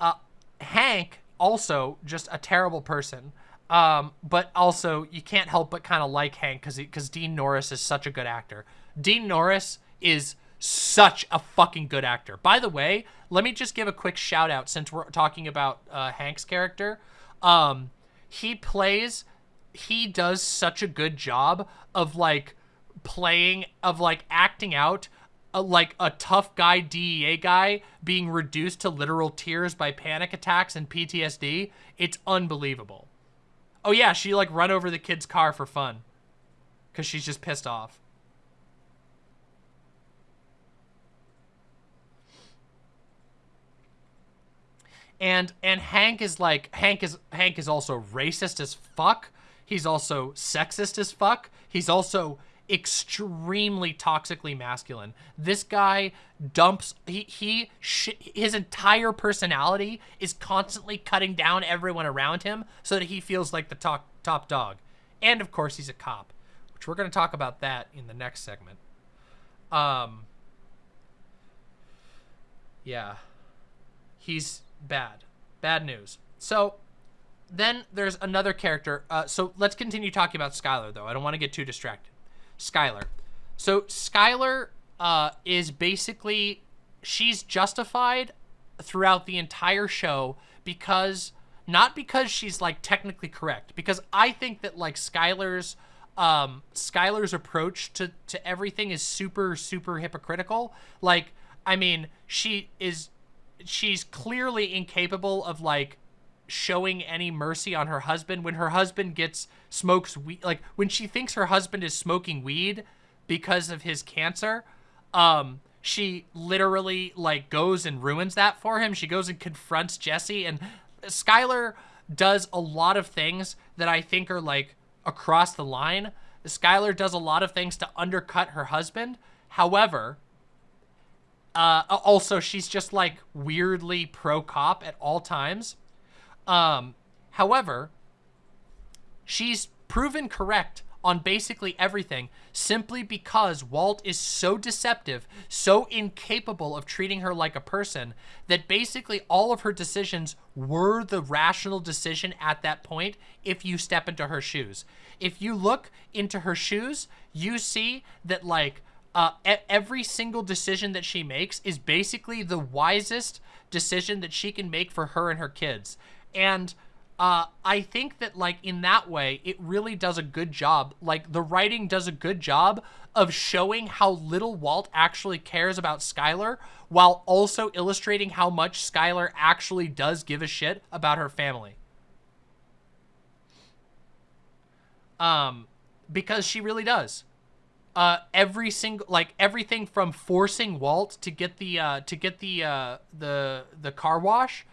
Uh, Hank also just a terrible person. Um, but also you can't help but kind of like Hank because because Dean Norris is such a good actor. Dean Norris is such a fucking good actor. By the way, let me just give a quick shout out since we're talking about uh, Hank's character. Um, he plays, he does such a good job of like playing, of like acting out a, like a tough guy DEA guy being reduced to literal tears by panic attacks and PTSD. It's unbelievable. Oh yeah, she like run over the kid's car for fun. Cause she's just pissed off. And and Hank is like Hank is Hank is also racist as fuck. He's also sexist as fuck. He's also extremely toxically masculine. This guy dumps he he his entire personality is constantly cutting down everyone around him so that he feels like the top top dog. And of course, he's a cop, which we're going to talk about that in the next segment. Um yeah. He's bad. Bad news. So then there's another character. Uh, so let's continue talking about Skyler, though. I don't want to get too distracted. Skyler. So Skyler uh, is basically she's justified throughout the entire show because not because she's like technically correct because I think that like Skyler's, um Skyler's approach to to everything is super super hypocritical like I mean she is she's clearly incapable of like showing any mercy on her husband. When her husband gets smokes weed like when she thinks her husband is smoking weed because of his cancer um she literally like goes and ruins that for him. She goes and confronts jesse and skyler does a lot of things that i think are like across the line. Skyler does a lot of things to undercut her husband. However uh, also, she's just like weirdly pro cop at all times. Um, however, she's proven correct on basically everything simply because Walt is so deceptive, so incapable of treating her like a person that basically all of her decisions were the rational decision at that point if you step into her shoes. If you look into her shoes, you see that like uh, every single decision that she makes is basically the wisest decision that she can make for her and her kids. And uh, I think that, like, in that way, it really does a good job. Like, the writing does a good job of showing how little Walt actually cares about Skyler while also illustrating how much Skyler actually does give a shit about her family. Um, because she really does uh, every single like everything from forcing Walt to get the uh, to get the uh, the the car wash.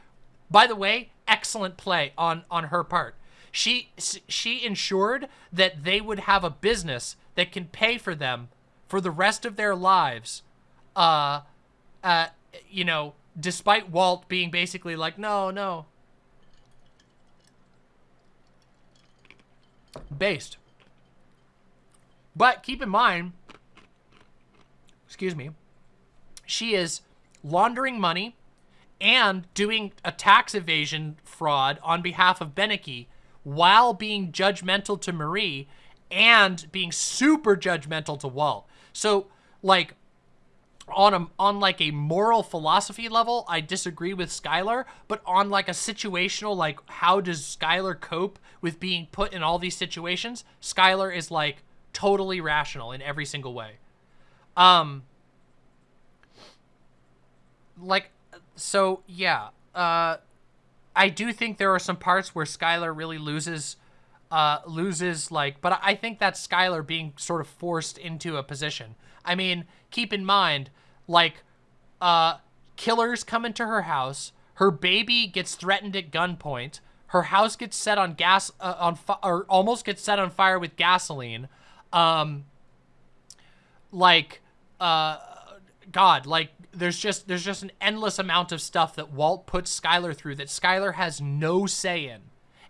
By the way, excellent play on on her part. She she ensured that they would have a business that can pay for them for the rest of their lives. Uh, uh, you know, despite Walt being basically like, no, no. Based. But keep in mind, excuse me, she is laundering money and doing a tax evasion fraud on behalf of Beneke while being judgmental to Marie and being super judgmental to Walt. So, like, on a on like a moral philosophy level, I disagree with Skyler, but on like a situational like how does Skyler cope with being put in all these situations? Skyler is like totally rational in every single way. Um, like, so yeah, uh, I do think there are some parts where Skyler really loses, uh, loses like, but I think that's Skyler being sort of forced into a position. I mean, keep in mind, like, uh, killers come into her house, her baby gets threatened at gunpoint, her house gets set on gas, uh, on or almost gets set on fire with gasoline. Um, like, uh, God, like there's just there's just an endless amount of stuff that Walt puts Skyler through that Skyler has no say in.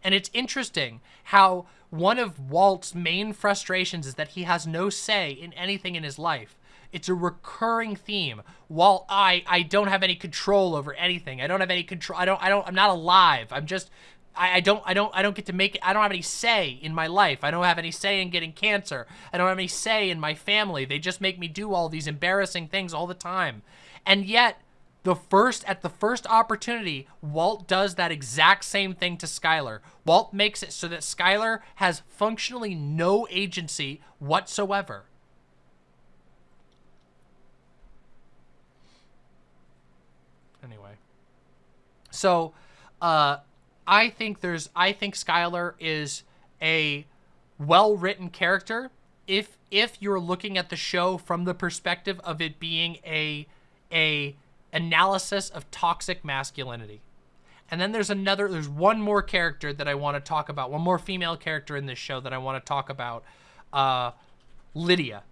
And it's interesting how one of Walt's main frustrations is that he has no say in anything in his life. It's a recurring theme. While I I don't have any control over anything. I don't have any control. I don't I don't I'm not alive. I'm just I, don't I don't I don't get to make it I don't have any say in my life. I don't have any say in getting cancer. I don't have any say in my family. They just make me do all these embarrassing things all the time. And yet the first at the first opportunity, Walt does that exact same thing to Skyler. Walt makes it so that Skyler has functionally no agency whatsoever. Anyway. So, uh I think there's I think Skyler is a well-written character if if you're looking at the show from the perspective of it being a a analysis of toxic masculinity. And then there's another there's one more character that I want to talk about, one more female character in this show that I want to talk about. Uh Lydia.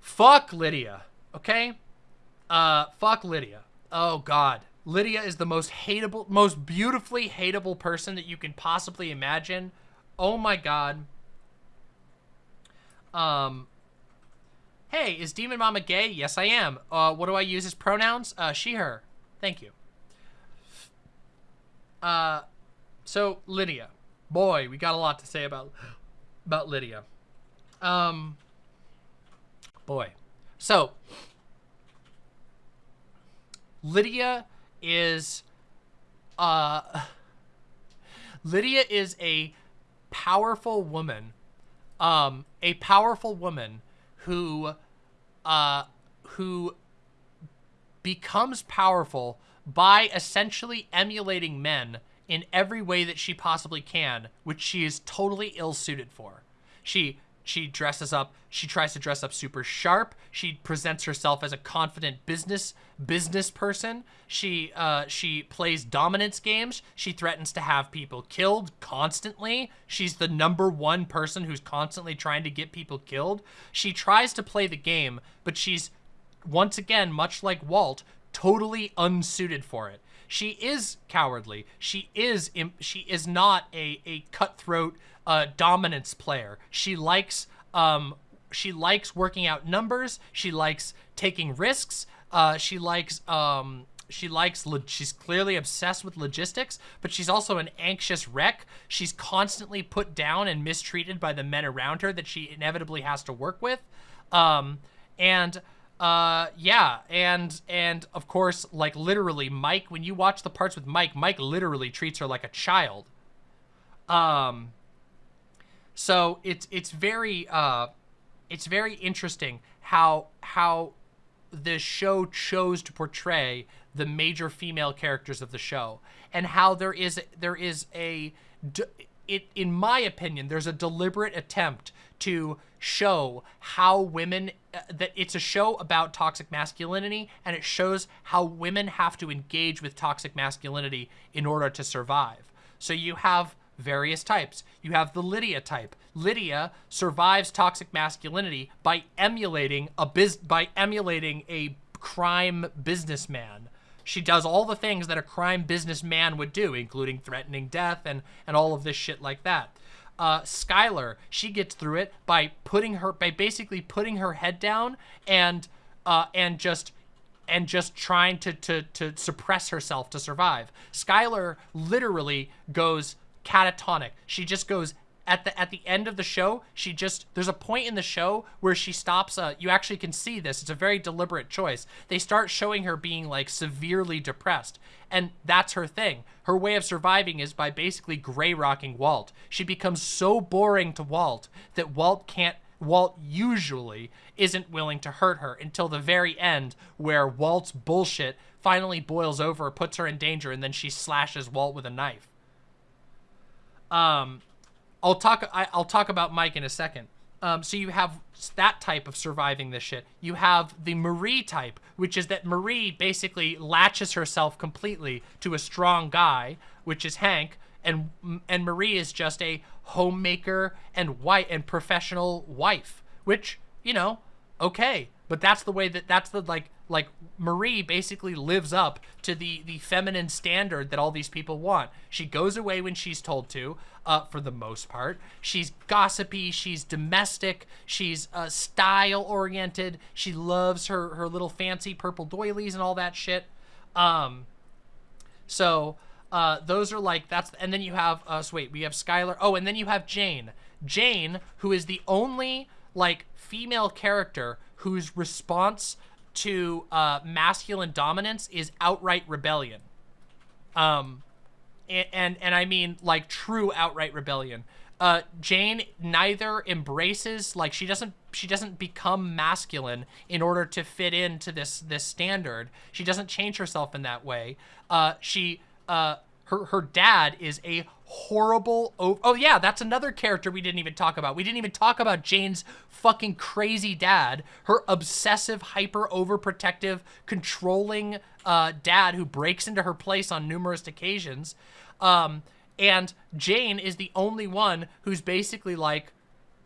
Fuck Lydia, okay? Uh fuck Lydia. Oh god. Lydia is the most hateable, most beautifully hateable person that you can possibly imagine. Oh my god. Um, hey, is Demon Mama gay? Yes, I am. Uh, what do I use as pronouns? Uh, she, her. Thank you. Uh, so Lydia. Boy, we got a lot to say about, about Lydia. Um, boy. So, Lydia is uh Lydia is a powerful woman um a powerful woman who uh who becomes powerful by essentially emulating men in every way that she possibly can which she is totally ill-suited for. She she dresses up, she tries to dress up super sharp. She presents herself as a confident business business person. She uh, she plays dominance games. She threatens to have people killed constantly. She's the number one person who's constantly trying to get people killed. She tries to play the game, but she's once again, much like Walt, totally unsuited for it. She is cowardly. She is she is not a a cutthroat uh, dominance player. She likes um, she likes working out numbers. She likes taking risks. Uh, she likes um, she likes she's clearly obsessed with logistics, but she's also an anxious wreck. She's constantly put down and mistreated by the men around her that she inevitably has to work with. Um, and uh yeah and and of course like literally mike when you watch the parts with mike mike literally treats her like a child um so it's it's very uh, it's very interesting how how the show chose to portray the major female characters of the show and how there is there is a it in my opinion there's a deliberate attempt to show how women uh, that it's a show about toxic masculinity and it shows how women have to engage with toxic masculinity in order to survive. So you have various types. You have the Lydia type. Lydia survives toxic masculinity by emulating a biz by emulating a crime businessman. She does all the things that a crime businessman would do, including threatening death and and all of this shit like that. Uh, Skyler, she gets through it by putting her by basically putting her head down and uh, and just and just trying to to to suppress herself to survive. Skyler literally goes catatonic. She just goes at the at the end of the show, she just there's a point in the show where she stops uh you actually can see this. It's a very deliberate choice. They start showing her being like severely depressed. And that's her thing. Her way of surviving is by basically gray rocking Walt. She becomes so boring to Walt that Walt can't Walt usually isn't willing to hurt her until the very end where Walt's bullshit finally boils over, puts her in danger, and then she slashes Walt with a knife. Um, I'll talk. I, will talk about Mike in a second. Um, so you have that type of surviving this shit. You have the Marie type, which is that Marie basically latches herself completely to a strong guy, which is Hank, and and Marie is just a homemaker and white and professional wife, which you know Okay, but that's the way that that's the like like Marie basically lives up to the the feminine standard that all these people want. She goes away when she's told to, uh, for the most part. She's gossipy. She's domestic. She's uh, style oriented. She loves her her little fancy purple doilies and all that shit. Um, so uh, those are like that's and then you have uh, so wait we have Skyler. Oh, and then you have Jane. Jane, who is the only like female character whose response to uh, masculine dominance is outright rebellion. Um, and, and, and I mean like true outright rebellion. Uh, Jane neither embraces like she doesn't she doesn't become masculine in order to fit into this this standard. She doesn't change herself in that way. Uh, she uh, her her dad is a horrible oh, oh yeah that's another character we didn't even talk about. We didn't even talk about jane's fucking crazy dad her obsessive hyper overprotective controlling uh dad who breaks into her place on numerous occasions. Um and jane is the only one who's basically like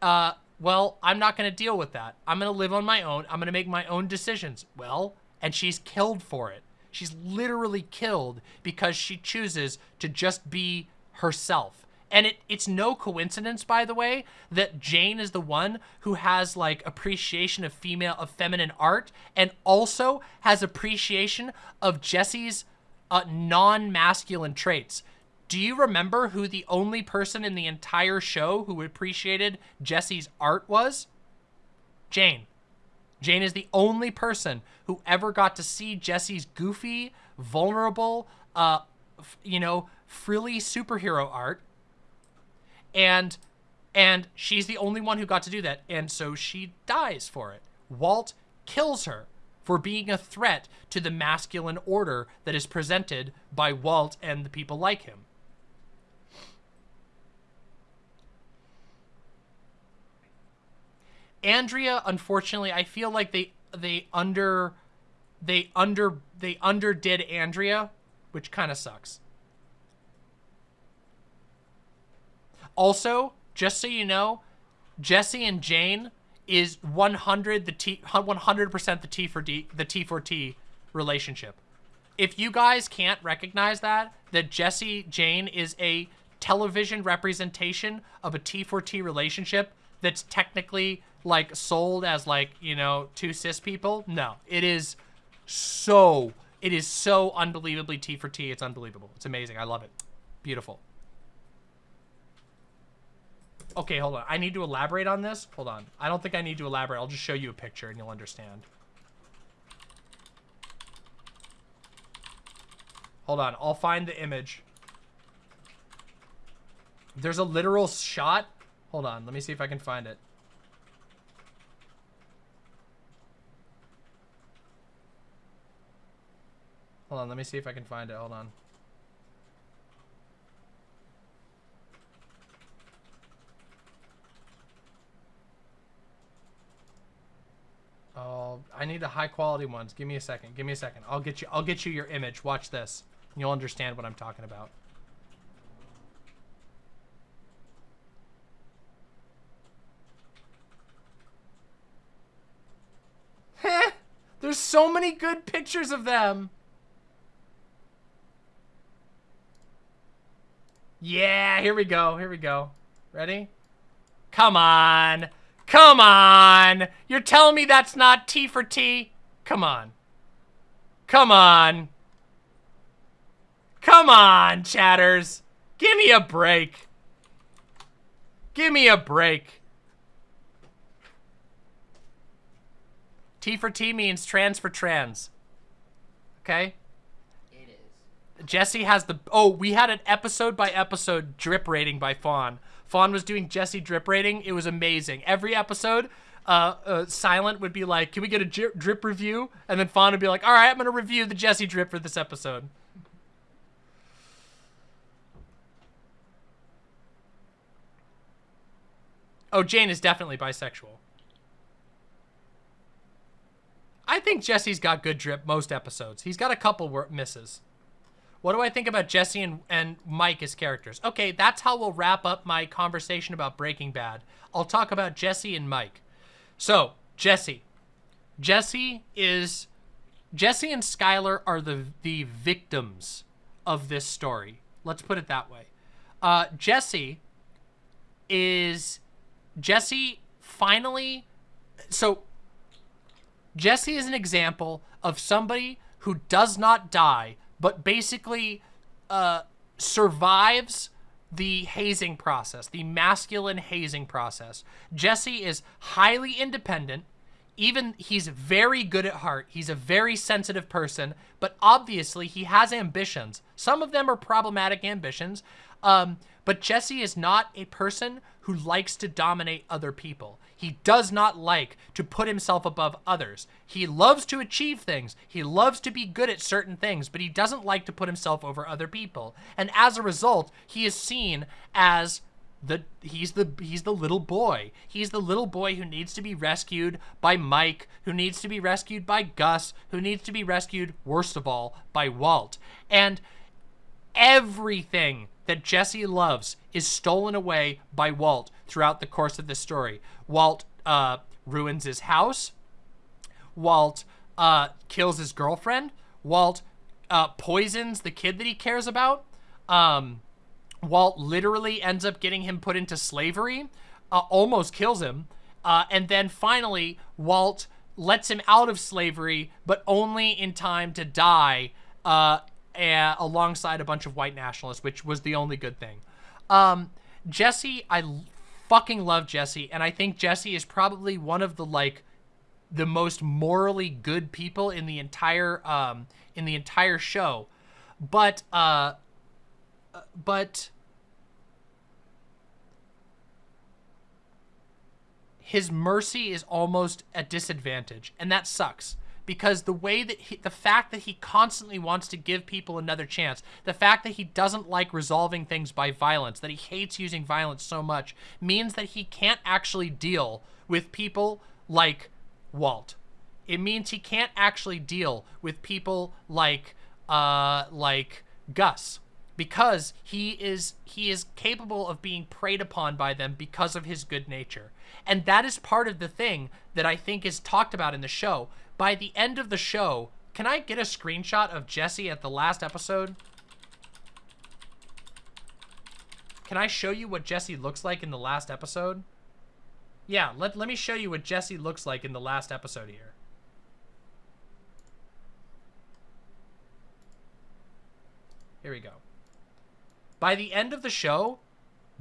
uh well i'm not going to deal with that. I'm going to live on my own. I'm going to make my own decisions. Well and she's killed for it She's literally killed because she chooses to just be herself. And it, it's no coincidence, by the way, that Jane is the one who has like appreciation of female, of feminine art, and also has appreciation of Jesse's uh, non-masculine traits. Do you remember who the only person in the entire show who appreciated Jesse's art was? Jane. Jane is the only person who ever got to see Jesse's goofy, vulnerable, uh, you know, frilly superhero art. And and she's the only one who got to do that. And so she dies for it. Walt kills her for being a threat to the masculine order that is presented by Walt and the people like him. Andrea, unfortunately, I feel like they they under they under they underdid Andrea, which kind of sucks. Also, just so you know, Jesse and Jane is 100 the T 100% the T for D the T for T relationship. If you guys can't recognize that that Jesse Jane is a television representation of a T for T relationship that's technically like sold as like, you know, two cis people. No, it is so, it is so unbelievably T for T. It's unbelievable. It's amazing. I love it. Beautiful. Okay, hold on. I need to elaborate on this. Hold on. I don't think I need to elaborate. I'll just show you a picture and you'll understand. Hold on. I'll find the image. There's a literal shot. Hold on. Let me see if I can find it. Hold on, let me see if I can find it. Hold on. Oh, I need the high quality ones. Give me a second. Give me a second. I'll get you I'll get you your image. Watch this. You'll understand what I'm talking about. There's so many good pictures of them. Yeah, here we go. Here we go. Ready? Come on. Come on. You're telling me that's not T for T? Come on. Come on. Come on, chatters. Give me a break. Give me a break. T for T means trans for trans. Okay? Jesse has the oh we had an episode by episode drip rating by Fawn. Fawn was doing Jesse drip rating. It was amazing. Every episode, uh, uh, Silent would be like, "Can we get a drip, drip review?" And then Fawn would be like, "All right, I'm gonna review the Jesse drip for this episode." Oh, Jane is definitely bisexual. I think Jesse's got good drip most episodes. He's got a couple misses. What do I think about Jesse and, and Mike as characters? Okay, that's how we'll wrap up my conversation about Breaking Bad. I'll talk about Jesse and Mike. So, Jesse. Jesse is Jesse and Skyler are the the victims of this story. Let's put it that way. Uh, Jesse is Jesse finally so Jesse is an example of somebody who does not die, but basically uh, survives the hazing process, the masculine hazing process. Jesse is highly independent. Even he's very good at heart. He's a very sensitive person, but obviously he has ambitions. Some of them are problematic ambitions. Um, but Jesse is not a person who likes to dominate other people. He does not like to put himself above others. He loves to achieve things. He loves to be good at certain things, but he doesn't like to put himself over other people. And as a result, he is seen as the he's the he's the little boy. He's the little boy who needs to be rescued by Mike, who needs to be rescued by Gus, who needs to be rescued worst of all by Walt. And everything that Jesse loves is stolen away by Walt throughout the course of the story. Walt uh, ruins his house. Walt uh, kills his girlfriend. Walt uh, poisons the kid that he cares about. Um, Walt literally ends up getting him put into slavery, uh, almost kills him. Uh, and then finally, Walt lets him out of slavery, but only in time to die uh, alongside a bunch of white nationalists, which was the only good thing. Um, Jesse, I fucking love Jesse, and I think Jesse is probably one of the like the most morally good people in the entire um in the entire show. But uh but his mercy is almost a disadvantage, and that sucks because the way that he, the fact that he constantly wants to give people another chance, the fact that he doesn't like resolving things by violence, that he hates using violence so much, means that he can't actually deal with people like Walt. It means he can't actually deal with people like uh like Gus because he is he is capable of being preyed upon by them because of his good nature. And that is part of the thing that I think is talked about in the show by the end of the show, can I get a screenshot of Jesse at the last episode? Can I show you what Jesse looks like in the last episode? Yeah, let, let me show you what Jesse looks like in the last episode here. Here we go. By the end of the show,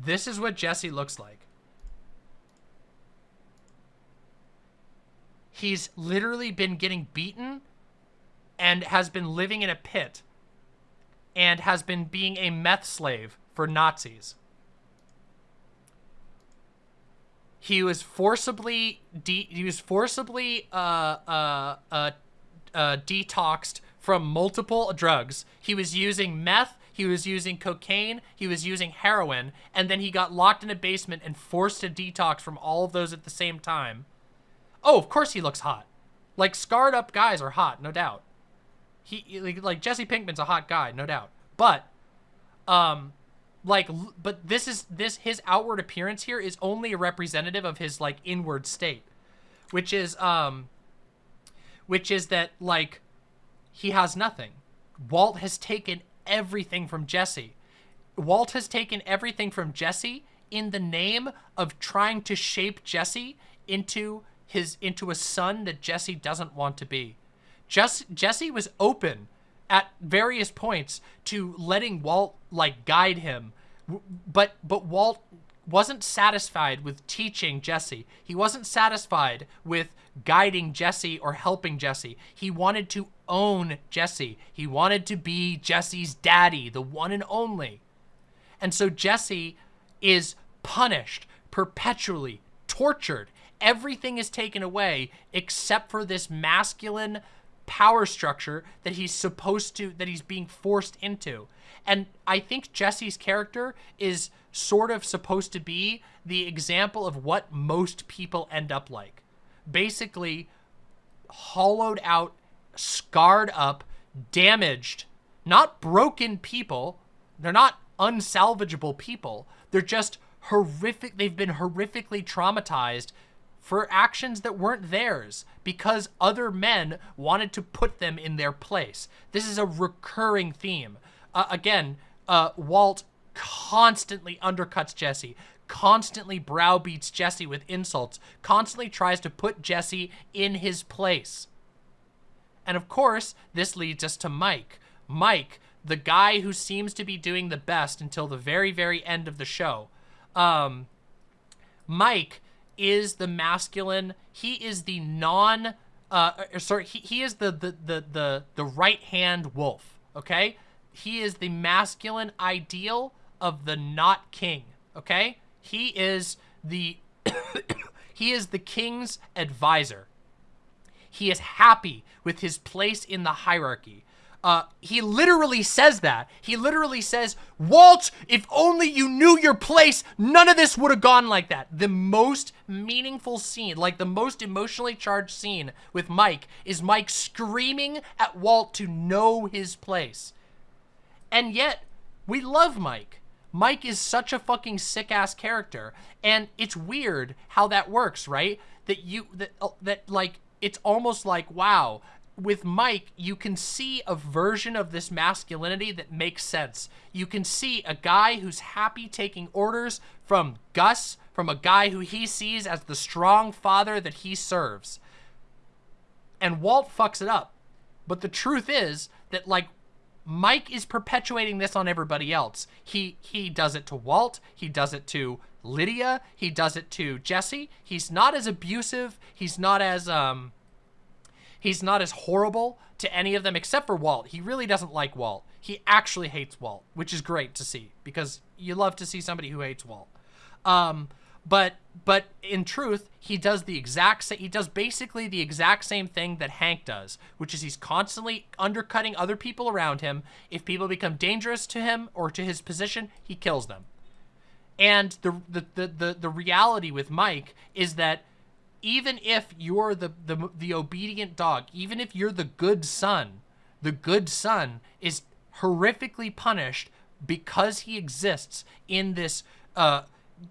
this is what Jesse looks like. He's literally been getting beaten and has been living in a pit and has been being a meth slave for Nazis. He was forcibly he was forcibly uh, uh, uh, uh, detoxed from multiple drugs. He was using meth, he was using cocaine, he was using heroin, and then he got locked in a basement and forced to detox from all of those at the same time. Oh, of course he looks hot. Like scarred up guys are hot, no doubt. He like, Jesse Pinkman's a hot guy, no doubt. But um like but this is this his outward appearance here is only a representative of his like inward state, which is um which is that like he has nothing. Walt has taken everything from Jesse. Walt has taken everything from Jesse in the name of trying to shape Jesse into his into a son that Jesse doesn't want to be. Just Jesse was open at various points to letting Walt like guide him, but but Walt wasn't satisfied with teaching Jesse. He wasn't satisfied with guiding Jesse or helping Jesse. He wanted to own Jesse. He wanted to be Jesse's daddy, the one and only. And so Jesse is punished, perpetually tortured, everything is taken away except for this masculine power structure that he's supposed to, that he's being forced into. And I think Jesse's character is sort of supposed to be the example of what most people end up like. Basically, hollowed out, scarred up, damaged, not broken people. They're not unsalvageable people. They're just horrific. They've been horrifically traumatized for actions that weren't theirs because other men wanted to put them in their place. This is a recurring theme. Uh, again, uh, Walt constantly undercuts Jesse, constantly browbeats Jesse with insults, constantly tries to put Jesse in his place. And of course, this leads us to Mike. Mike, the guy who seems to be doing the best until the very, very end of the show. Um, Mike is the masculine. He is the non. Uh, sorry, he, he is the the the the, the right hand wolf. Okay, he is the masculine ideal of the not king. Okay, he is the he is the king's advisor. He is happy with his place in the hierarchy. Uh, he literally says that. He literally says, Walt, if only you knew your place, none of this would have gone like that. The most meaningful scene, like the most emotionally charged scene with Mike, is Mike screaming at Walt to know his place. And yet, we love Mike. Mike is such a fucking sick ass character, and it's weird how that works, right? That you that uh, that like it's almost like wow, with Mike, you can see a version of this masculinity that makes sense. You can see a guy who's happy taking orders from Gus, from a guy who he sees as the strong father that he serves. And Walt fucks it up. But the truth is that like Mike is perpetuating this on everybody else. He he does it to Walt, he does it to Lydia, he does it to Jesse. He's not as abusive, he's not as um He's not as horrible to any of them except for Walt. He really doesn't like Walt. He actually hates Walt, which is great to see because you love to see somebody who hates Walt. Um, but but in truth, he does the exact same. He does basically the exact same thing that Hank does, which is he's constantly undercutting other people around him. If people become dangerous to him or to his position, he kills them. And the the the the, the reality with Mike is that even if you're the, the the obedient dog, even if you're the good son, the good son is horrifically punished because he exists in this uh,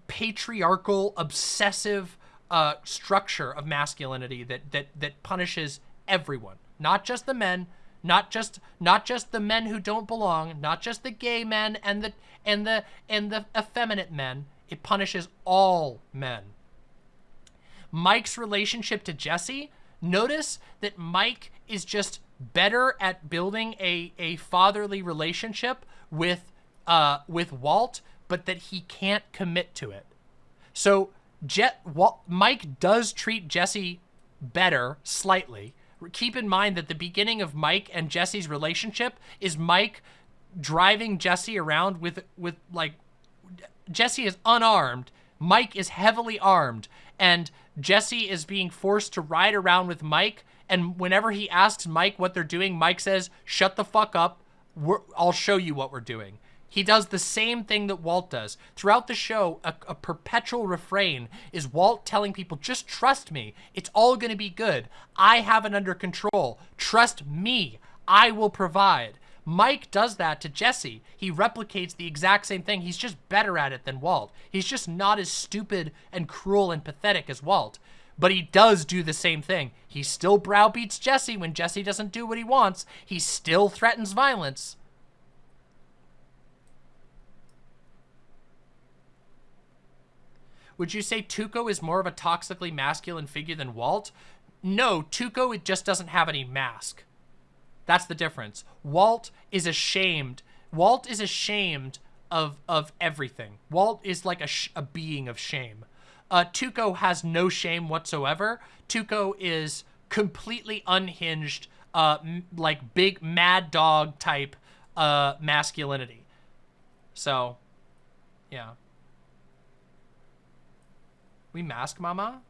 patriarchal, obsessive uh, structure of masculinity that that that punishes everyone, not just the men, not just not just the men who don't belong, not just the gay men and the and the and the effeminate men. It punishes all men. Mike's relationship to Jesse, notice that Mike is just better at building a, a fatherly relationship with uh, with Walt, but that he can't commit to it. So Jet Walt, Mike does treat Jesse better slightly. Keep in mind that the beginning of Mike and Jesse's relationship is Mike driving Jesse around with with like Jesse is unarmed, Mike is heavily armed, and Jesse is being forced to ride around with Mike. And whenever he asks Mike what they're doing, Mike says, shut the fuck up. We're, I'll show you what we're doing. He does the same thing that Walt does. Throughout the show, a, a perpetual refrain is Walt telling people, just trust me. It's all going to be good. I have it under control. Trust me. I will provide. Mike does that to Jesse. He replicates the exact same thing. He's just better at it than Walt. He's just not as stupid and cruel and pathetic as Walt. But he does do the same thing. He still browbeats Jesse when Jesse doesn't do what he wants. He still threatens violence. Would you say Tuco is more of a toxically masculine figure than Walt? No, Tuco it just doesn't have any mask. That's the difference. Walt is ashamed. Walt is ashamed of of everything. Walt is like a, a being of shame. Uh, Tuco has no shame whatsoever. Tuco is completely unhinged, uh, like big mad dog type uh, masculinity. So, yeah. We mask mama?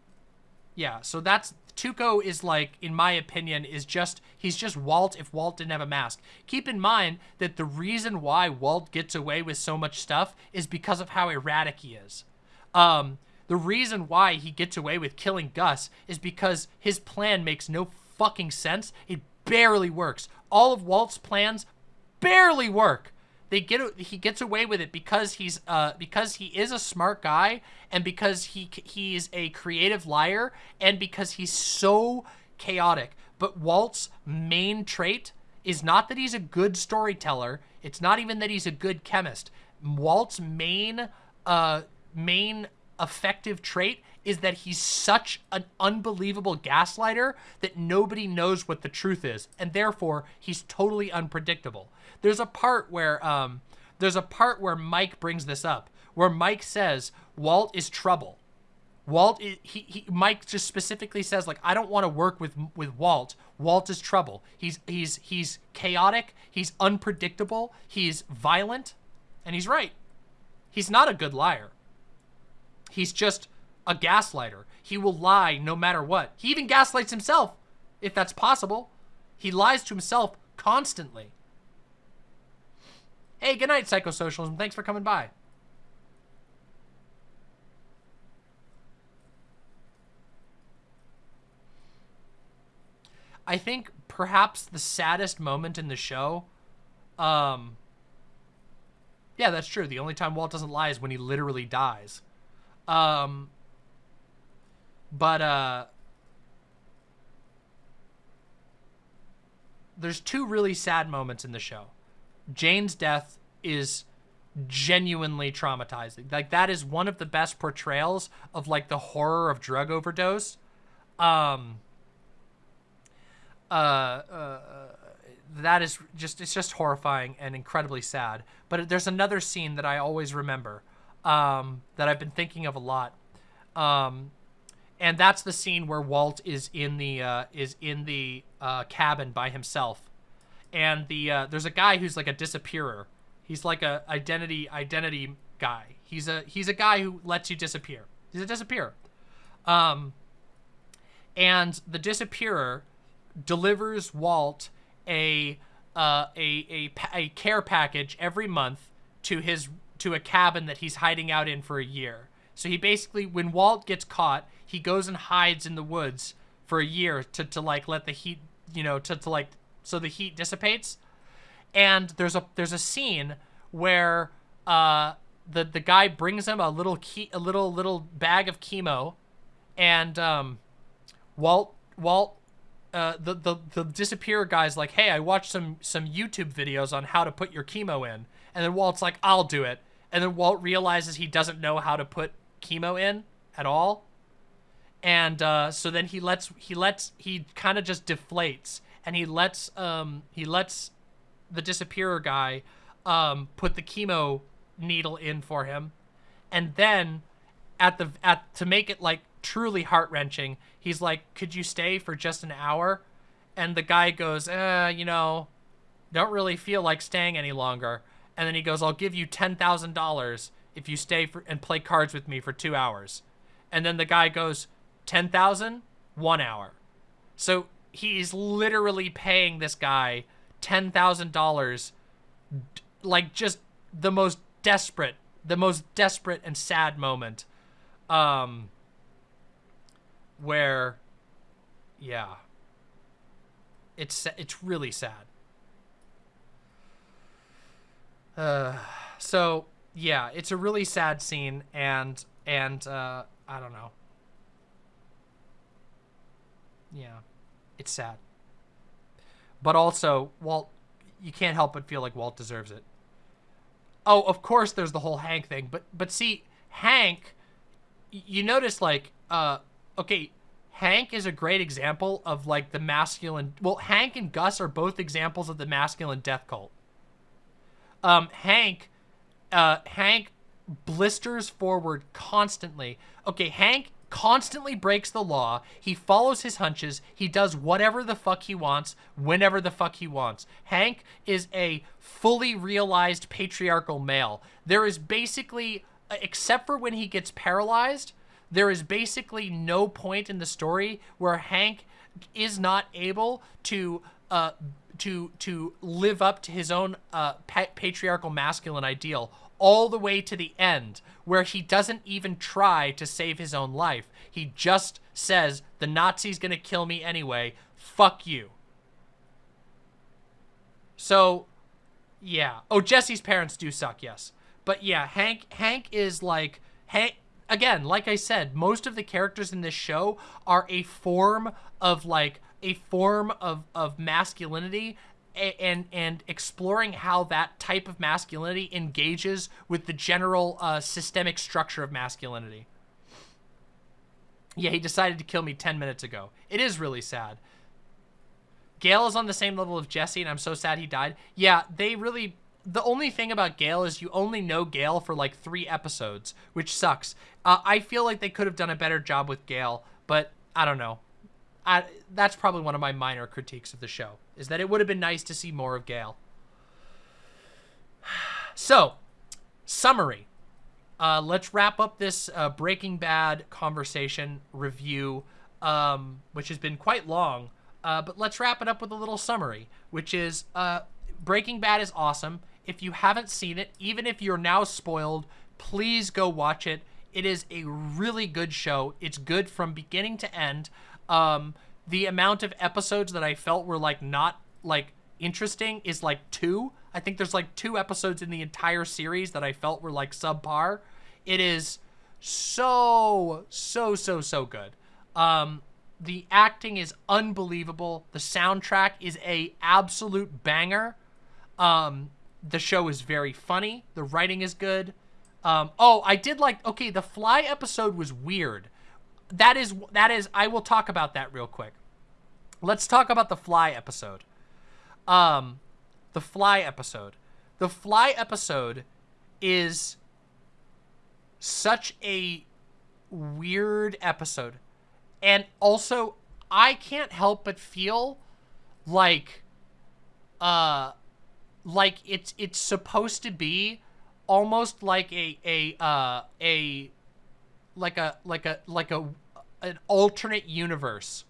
Yeah, so that's Tuco is like, in my opinion, is just, he's just Walt if Walt didn't have a mask. Keep in mind that the reason why Walt gets away with so much stuff is because of how erratic he is. Um, the reason why he gets away with killing Gus is because his plan makes no fucking sense. It barely works. All of Walt's plans barely work. They get he gets away with it because he's uh because he is a smart guy and because he he's a creative liar and because he's so chaotic. But Walt's main trait is not that he's a good storyteller. It's not even that he's a good chemist. Walt's main uh main effective trait is that he's such an unbelievable gaslighter that nobody knows what the truth is and therefore he's totally unpredictable. There's a part where um there's a part where Mike brings this up where Mike says Walt is trouble. Walt he, he Mike just specifically says like I don't want to work with with Walt. Walt is trouble. He's he's he's chaotic, he's unpredictable, he's violent, and he's right. He's not a good liar. He's just a gaslighter. He will lie no matter what. He even gaslights himself, if that's possible. He lies to himself constantly. Hey, good night, Psychosocialism. Thanks for coming by. I think perhaps the saddest moment in the show, um, yeah, that's true. The only time Walt doesn't lie is when he literally dies. Um, but uh, there's two really sad moments in the show. Jane's death is genuinely traumatizing. Like that is one of the best portrayals of like the horror of drug overdose. Um, uh, uh, that is just it's just horrifying and incredibly sad. But there's another scene that I always remember um, that I've been thinking of a lot. Um, and that's the scene where Walt is in the uh, is in the uh, cabin by himself, and the uh, there's a guy who's like a disappearer. He's like a identity identity guy. He's a he's a guy who lets you disappear. He's a disappearer. Um, and the disappearer delivers Walt a uh, a, a a care package every month to his to a cabin that he's hiding out in for a year. So he basically, when Walt gets caught, he goes and hides in the woods for a year to, to like let the heat, you know, to, to like, so the heat dissipates. And there's a, there's a scene where, uh, the, the guy brings him a little key, a little, little bag of chemo and, um, Walt, Walt, uh, the, the, the disappear guy's like, Hey, I watched some, some YouTube videos on how to put your chemo in. And then Walt's like, I'll do it. And then Walt realizes he doesn't know how to put chemo in at all. And uh, so then he lets he lets he kind of just deflates and he lets um he lets the disappearer guy um put the chemo needle in for him. And then at the at to make it like truly heart-wrenching, he's like, "Could you stay for just an hour?" And the guy goes, "Uh, you know, don't really feel like staying any longer." And then he goes, I'll give you $10,000 if you stay for, and play cards with me for two hours. And then the guy goes, 10,000, one hour. So he's literally paying this guy $10,000, like just the most desperate, the most desperate and sad moment. Um, where, yeah, it's, it's really sad. Uh, so yeah, it's a really sad scene, and and uh, I don't know. Yeah, it's sad. But also, Walt, you can't help but feel like Walt deserves it. Oh, of course, there's the whole Hank thing, but but see, Hank, you notice like, uh, okay, Hank is a great example of like the masculine. Well, Hank and Gus are both examples of the masculine death cult um, Hank, uh, Hank blisters forward constantly. Okay, Hank constantly breaks the law. He follows his hunches. He does whatever the fuck he wants, whenever the fuck he wants. Hank is a fully realized patriarchal male. There is basically, except for when he gets paralyzed, there is basically no point in the story where Hank is not able to uh, to to live up to his own uh, pa patriarchal masculine ideal all the way to the end, where he doesn't even try to save his own life. He just says, the Nazi's gonna kill me anyway, fuck you. So, Yeah. Oh, Jesse's parents do suck, yes. But yeah, Hank Hank is like Hank again, like I said, most of the characters in this show are a form of like a form of of masculinity and and exploring how that type of masculinity engages with the general uh, systemic structure of masculinity. Yeah, he decided to kill me 10 minutes ago. It is really sad. Gale is on the same level of Jesse, and I'm so sad he died. Yeah, they really... The only thing about Gale is you only know Gale for like three episodes, which sucks. Uh, I feel like they could have done a better job with Gale, but I don't know. I, that's probably one of my minor critiques of the show, is that it would have been nice to see more of Gale. So, summary. Uh, let's wrap up this uh, Breaking Bad conversation review, um, which has been quite long. Uh, but let's wrap it up with a little summary, which is uh, Breaking Bad is awesome. If you haven't seen it, even if you're now spoiled, please go watch it. It is a really good show. It's good from beginning to end. Um, the amount of episodes that I felt were like not like interesting is like two. I think there's like two episodes in the entire series that I felt were like subpar. It is so, so, so, so good. Um, the acting is unbelievable. The soundtrack is a absolute banger. Um, the show is very funny. The writing is good. Um, oh, I did like, okay, the Fly episode was weird. That is, that is, I will talk about that real quick. Let's talk about the Fly episode. Um, the Fly episode. The Fly episode is such a weird episode and also, I can't help but feel like, uh, like it's it's supposed to be almost like a a uh a like a like a like a an alternate universe.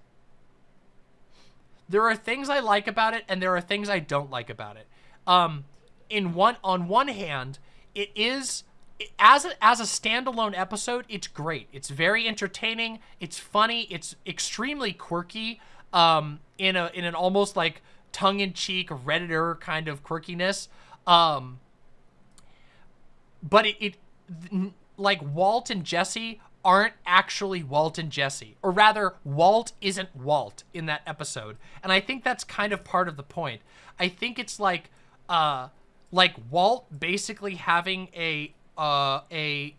There are things I like about it and there are things I don't like about it. Um in one on one hand, it is as a, as a standalone episode, it's great. It's very entertaining. It's funny. It's extremely quirky. Um, in a in an almost like tongue in cheek redditor kind of quirkiness. Um, but it, it like Walt and Jesse aren't actually Walt and Jesse, or rather, Walt isn't Walt in that episode, and I think that's kind of part of the point. I think it's like uh like Walt basically having a uh, a...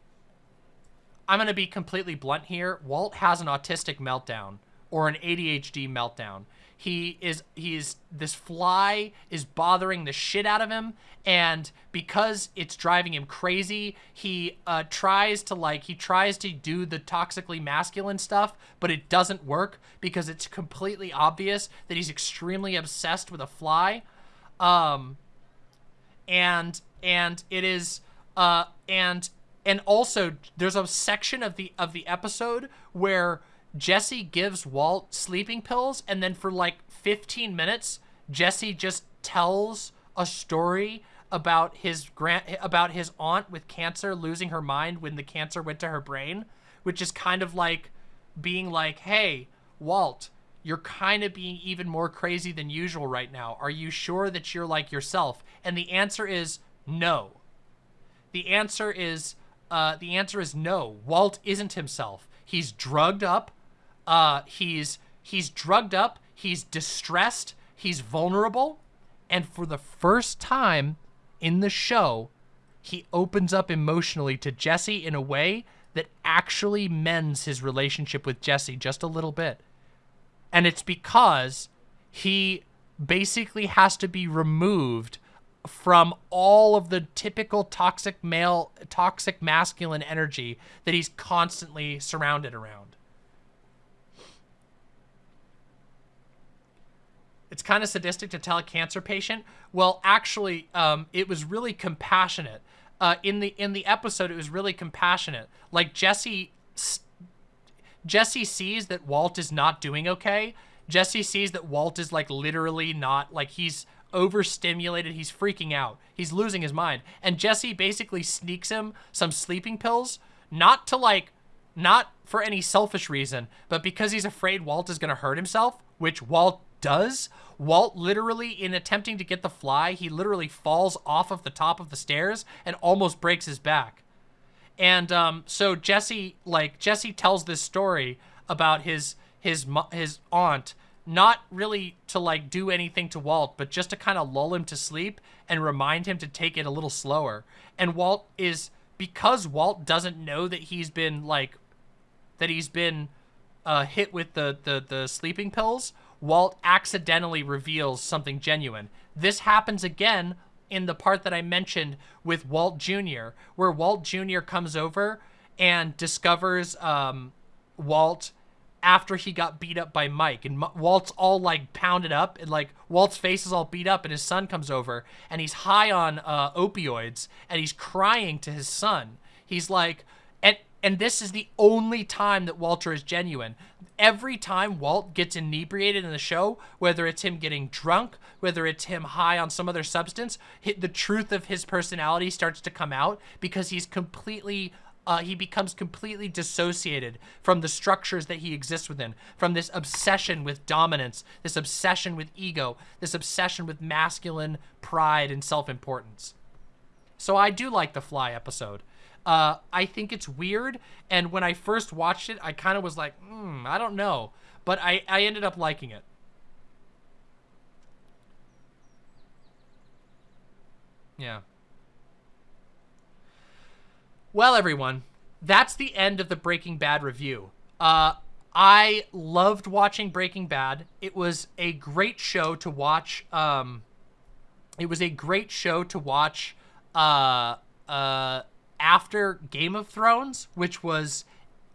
I'm going to be completely blunt here. Walt has an autistic meltdown or an ADHD meltdown. He is, he's, this fly is bothering the shit out of him. And because it's driving him crazy, he uh, tries to like, he tries to do the toxically masculine stuff, but it doesn't work because it's completely obvious that he's extremely obsessed with a fly. Um, and, and it is, uh, and and also there's a section of the of the episode where Jesse gives Walt sleeping pills, and then for like 15 minutes, Jesse just tells a story about his grand about his aunt with cancer losing her mind when the cancer went to her brain, which is kind of like being like, "Hey, Walt, you're kind of being even more crazy than usual right now. Are you sure that you're like yourself?" And the answer is no. The answer is uh, the answer is no. Walt isn't himself. He's drugged up. Uh, he's he's drugged up. He's distressed. He's vulnerable. And for the first time in the show, he opens up emotionally to Jesse in a way that actually mends his relationship with Jesse just a little bit. And it's because he basically has to be removed from all of the typical toxic male, toxic masculine energy that he's constantly surrounded around. It's kind of sadistic to tell a cancer patient. Well, actually, um, it was really compassionate. Uh, in the in the episode, it was really compassionate. Like Jesse, Jesse sees that Walt is not doing okay. Jesse sees that Walt is like literally not like he's overstimulated. He's freaking out. He's losing his mind. And Jesse basically sneaks him some sleeping pills, not to like, not for any selfish reason, but because he's afraid Walt is going to hurt himself, which Walt does, Walt literally, in attempting to get the fly, he literally falls off of the top of the stairs and almost breaks his back. And um, so Jesse, like Jesse, tells this story about his his his aunt, not really to like do anything to Walt, but just to kind of lull him to sleep and remind him to take it a little slower. And Walt is because Walt doesn't know that he's been like that he's been uh, hit with the, the the sleeping pills. Walt accidentally reveals something genuine. This happens again in the part that I mentioned with Walt Jr., where Walt Jr. comes over and discovers um, Walt after he got beat up by Mike. And Walt's all like pounded up and like Walt's face is all beat up and his son comes over and he's high on uh, opioids and he's crying to his son. He's like, and, and this is the only time that Walter is genuine every time Walt gets inebriated in the show, whether it's him getting drunk, whether it's him high on some other substance, the truth of his personality starts to come out because he's completely uh, he becomes completely dissociated from the structures that he exists within, from this obsession with dominance, this obsession with ego, this obsession with masculine pride and self-importance. So I do like the Fly episode. Uh, I think it's weird, and when I first watched it, I kind of was like, hmm, I don't know. But I, I ended up liking it. Yeah. Well, everyone, that's the end of the Breaking Bad review. Uh, I loved watching Breaking Bad. It was a great show to watch. Um, it was a great show to watch uh, uh, after Game of Thrones, which was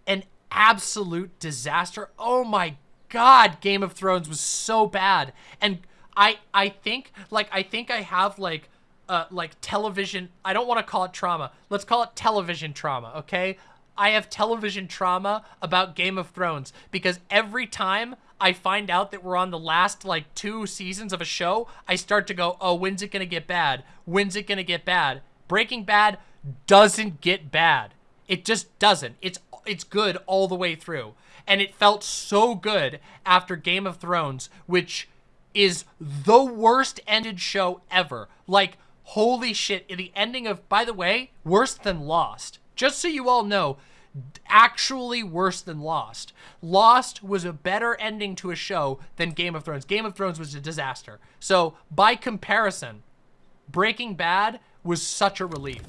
an absolute disaster. Oh my god, Game of Thrones was so bad. And I I think like I think I have like uh like television, I don't want to call it trauma. Let's call it television trauma, okay? I have television trauma about Game of Thrones because every time I find out that we're on the last like two seasons of a show, I start to go, "Oh, when's it going to get bad? When's it going to get bad?" Breaking Bad doesn't get bad. It just doesn't. It's it's good all the way through. And it felt so good after Game of Thrones, which is the worst ended show ever. Like, holy shit, the ending of, by the way, worse than Lost. Just so you all know, actually worse than Lost. Lost was a better ending to a show than Game of Thrones. Game of Thrones was a disaster. So, by comparison, Breaking Bad was such a relief.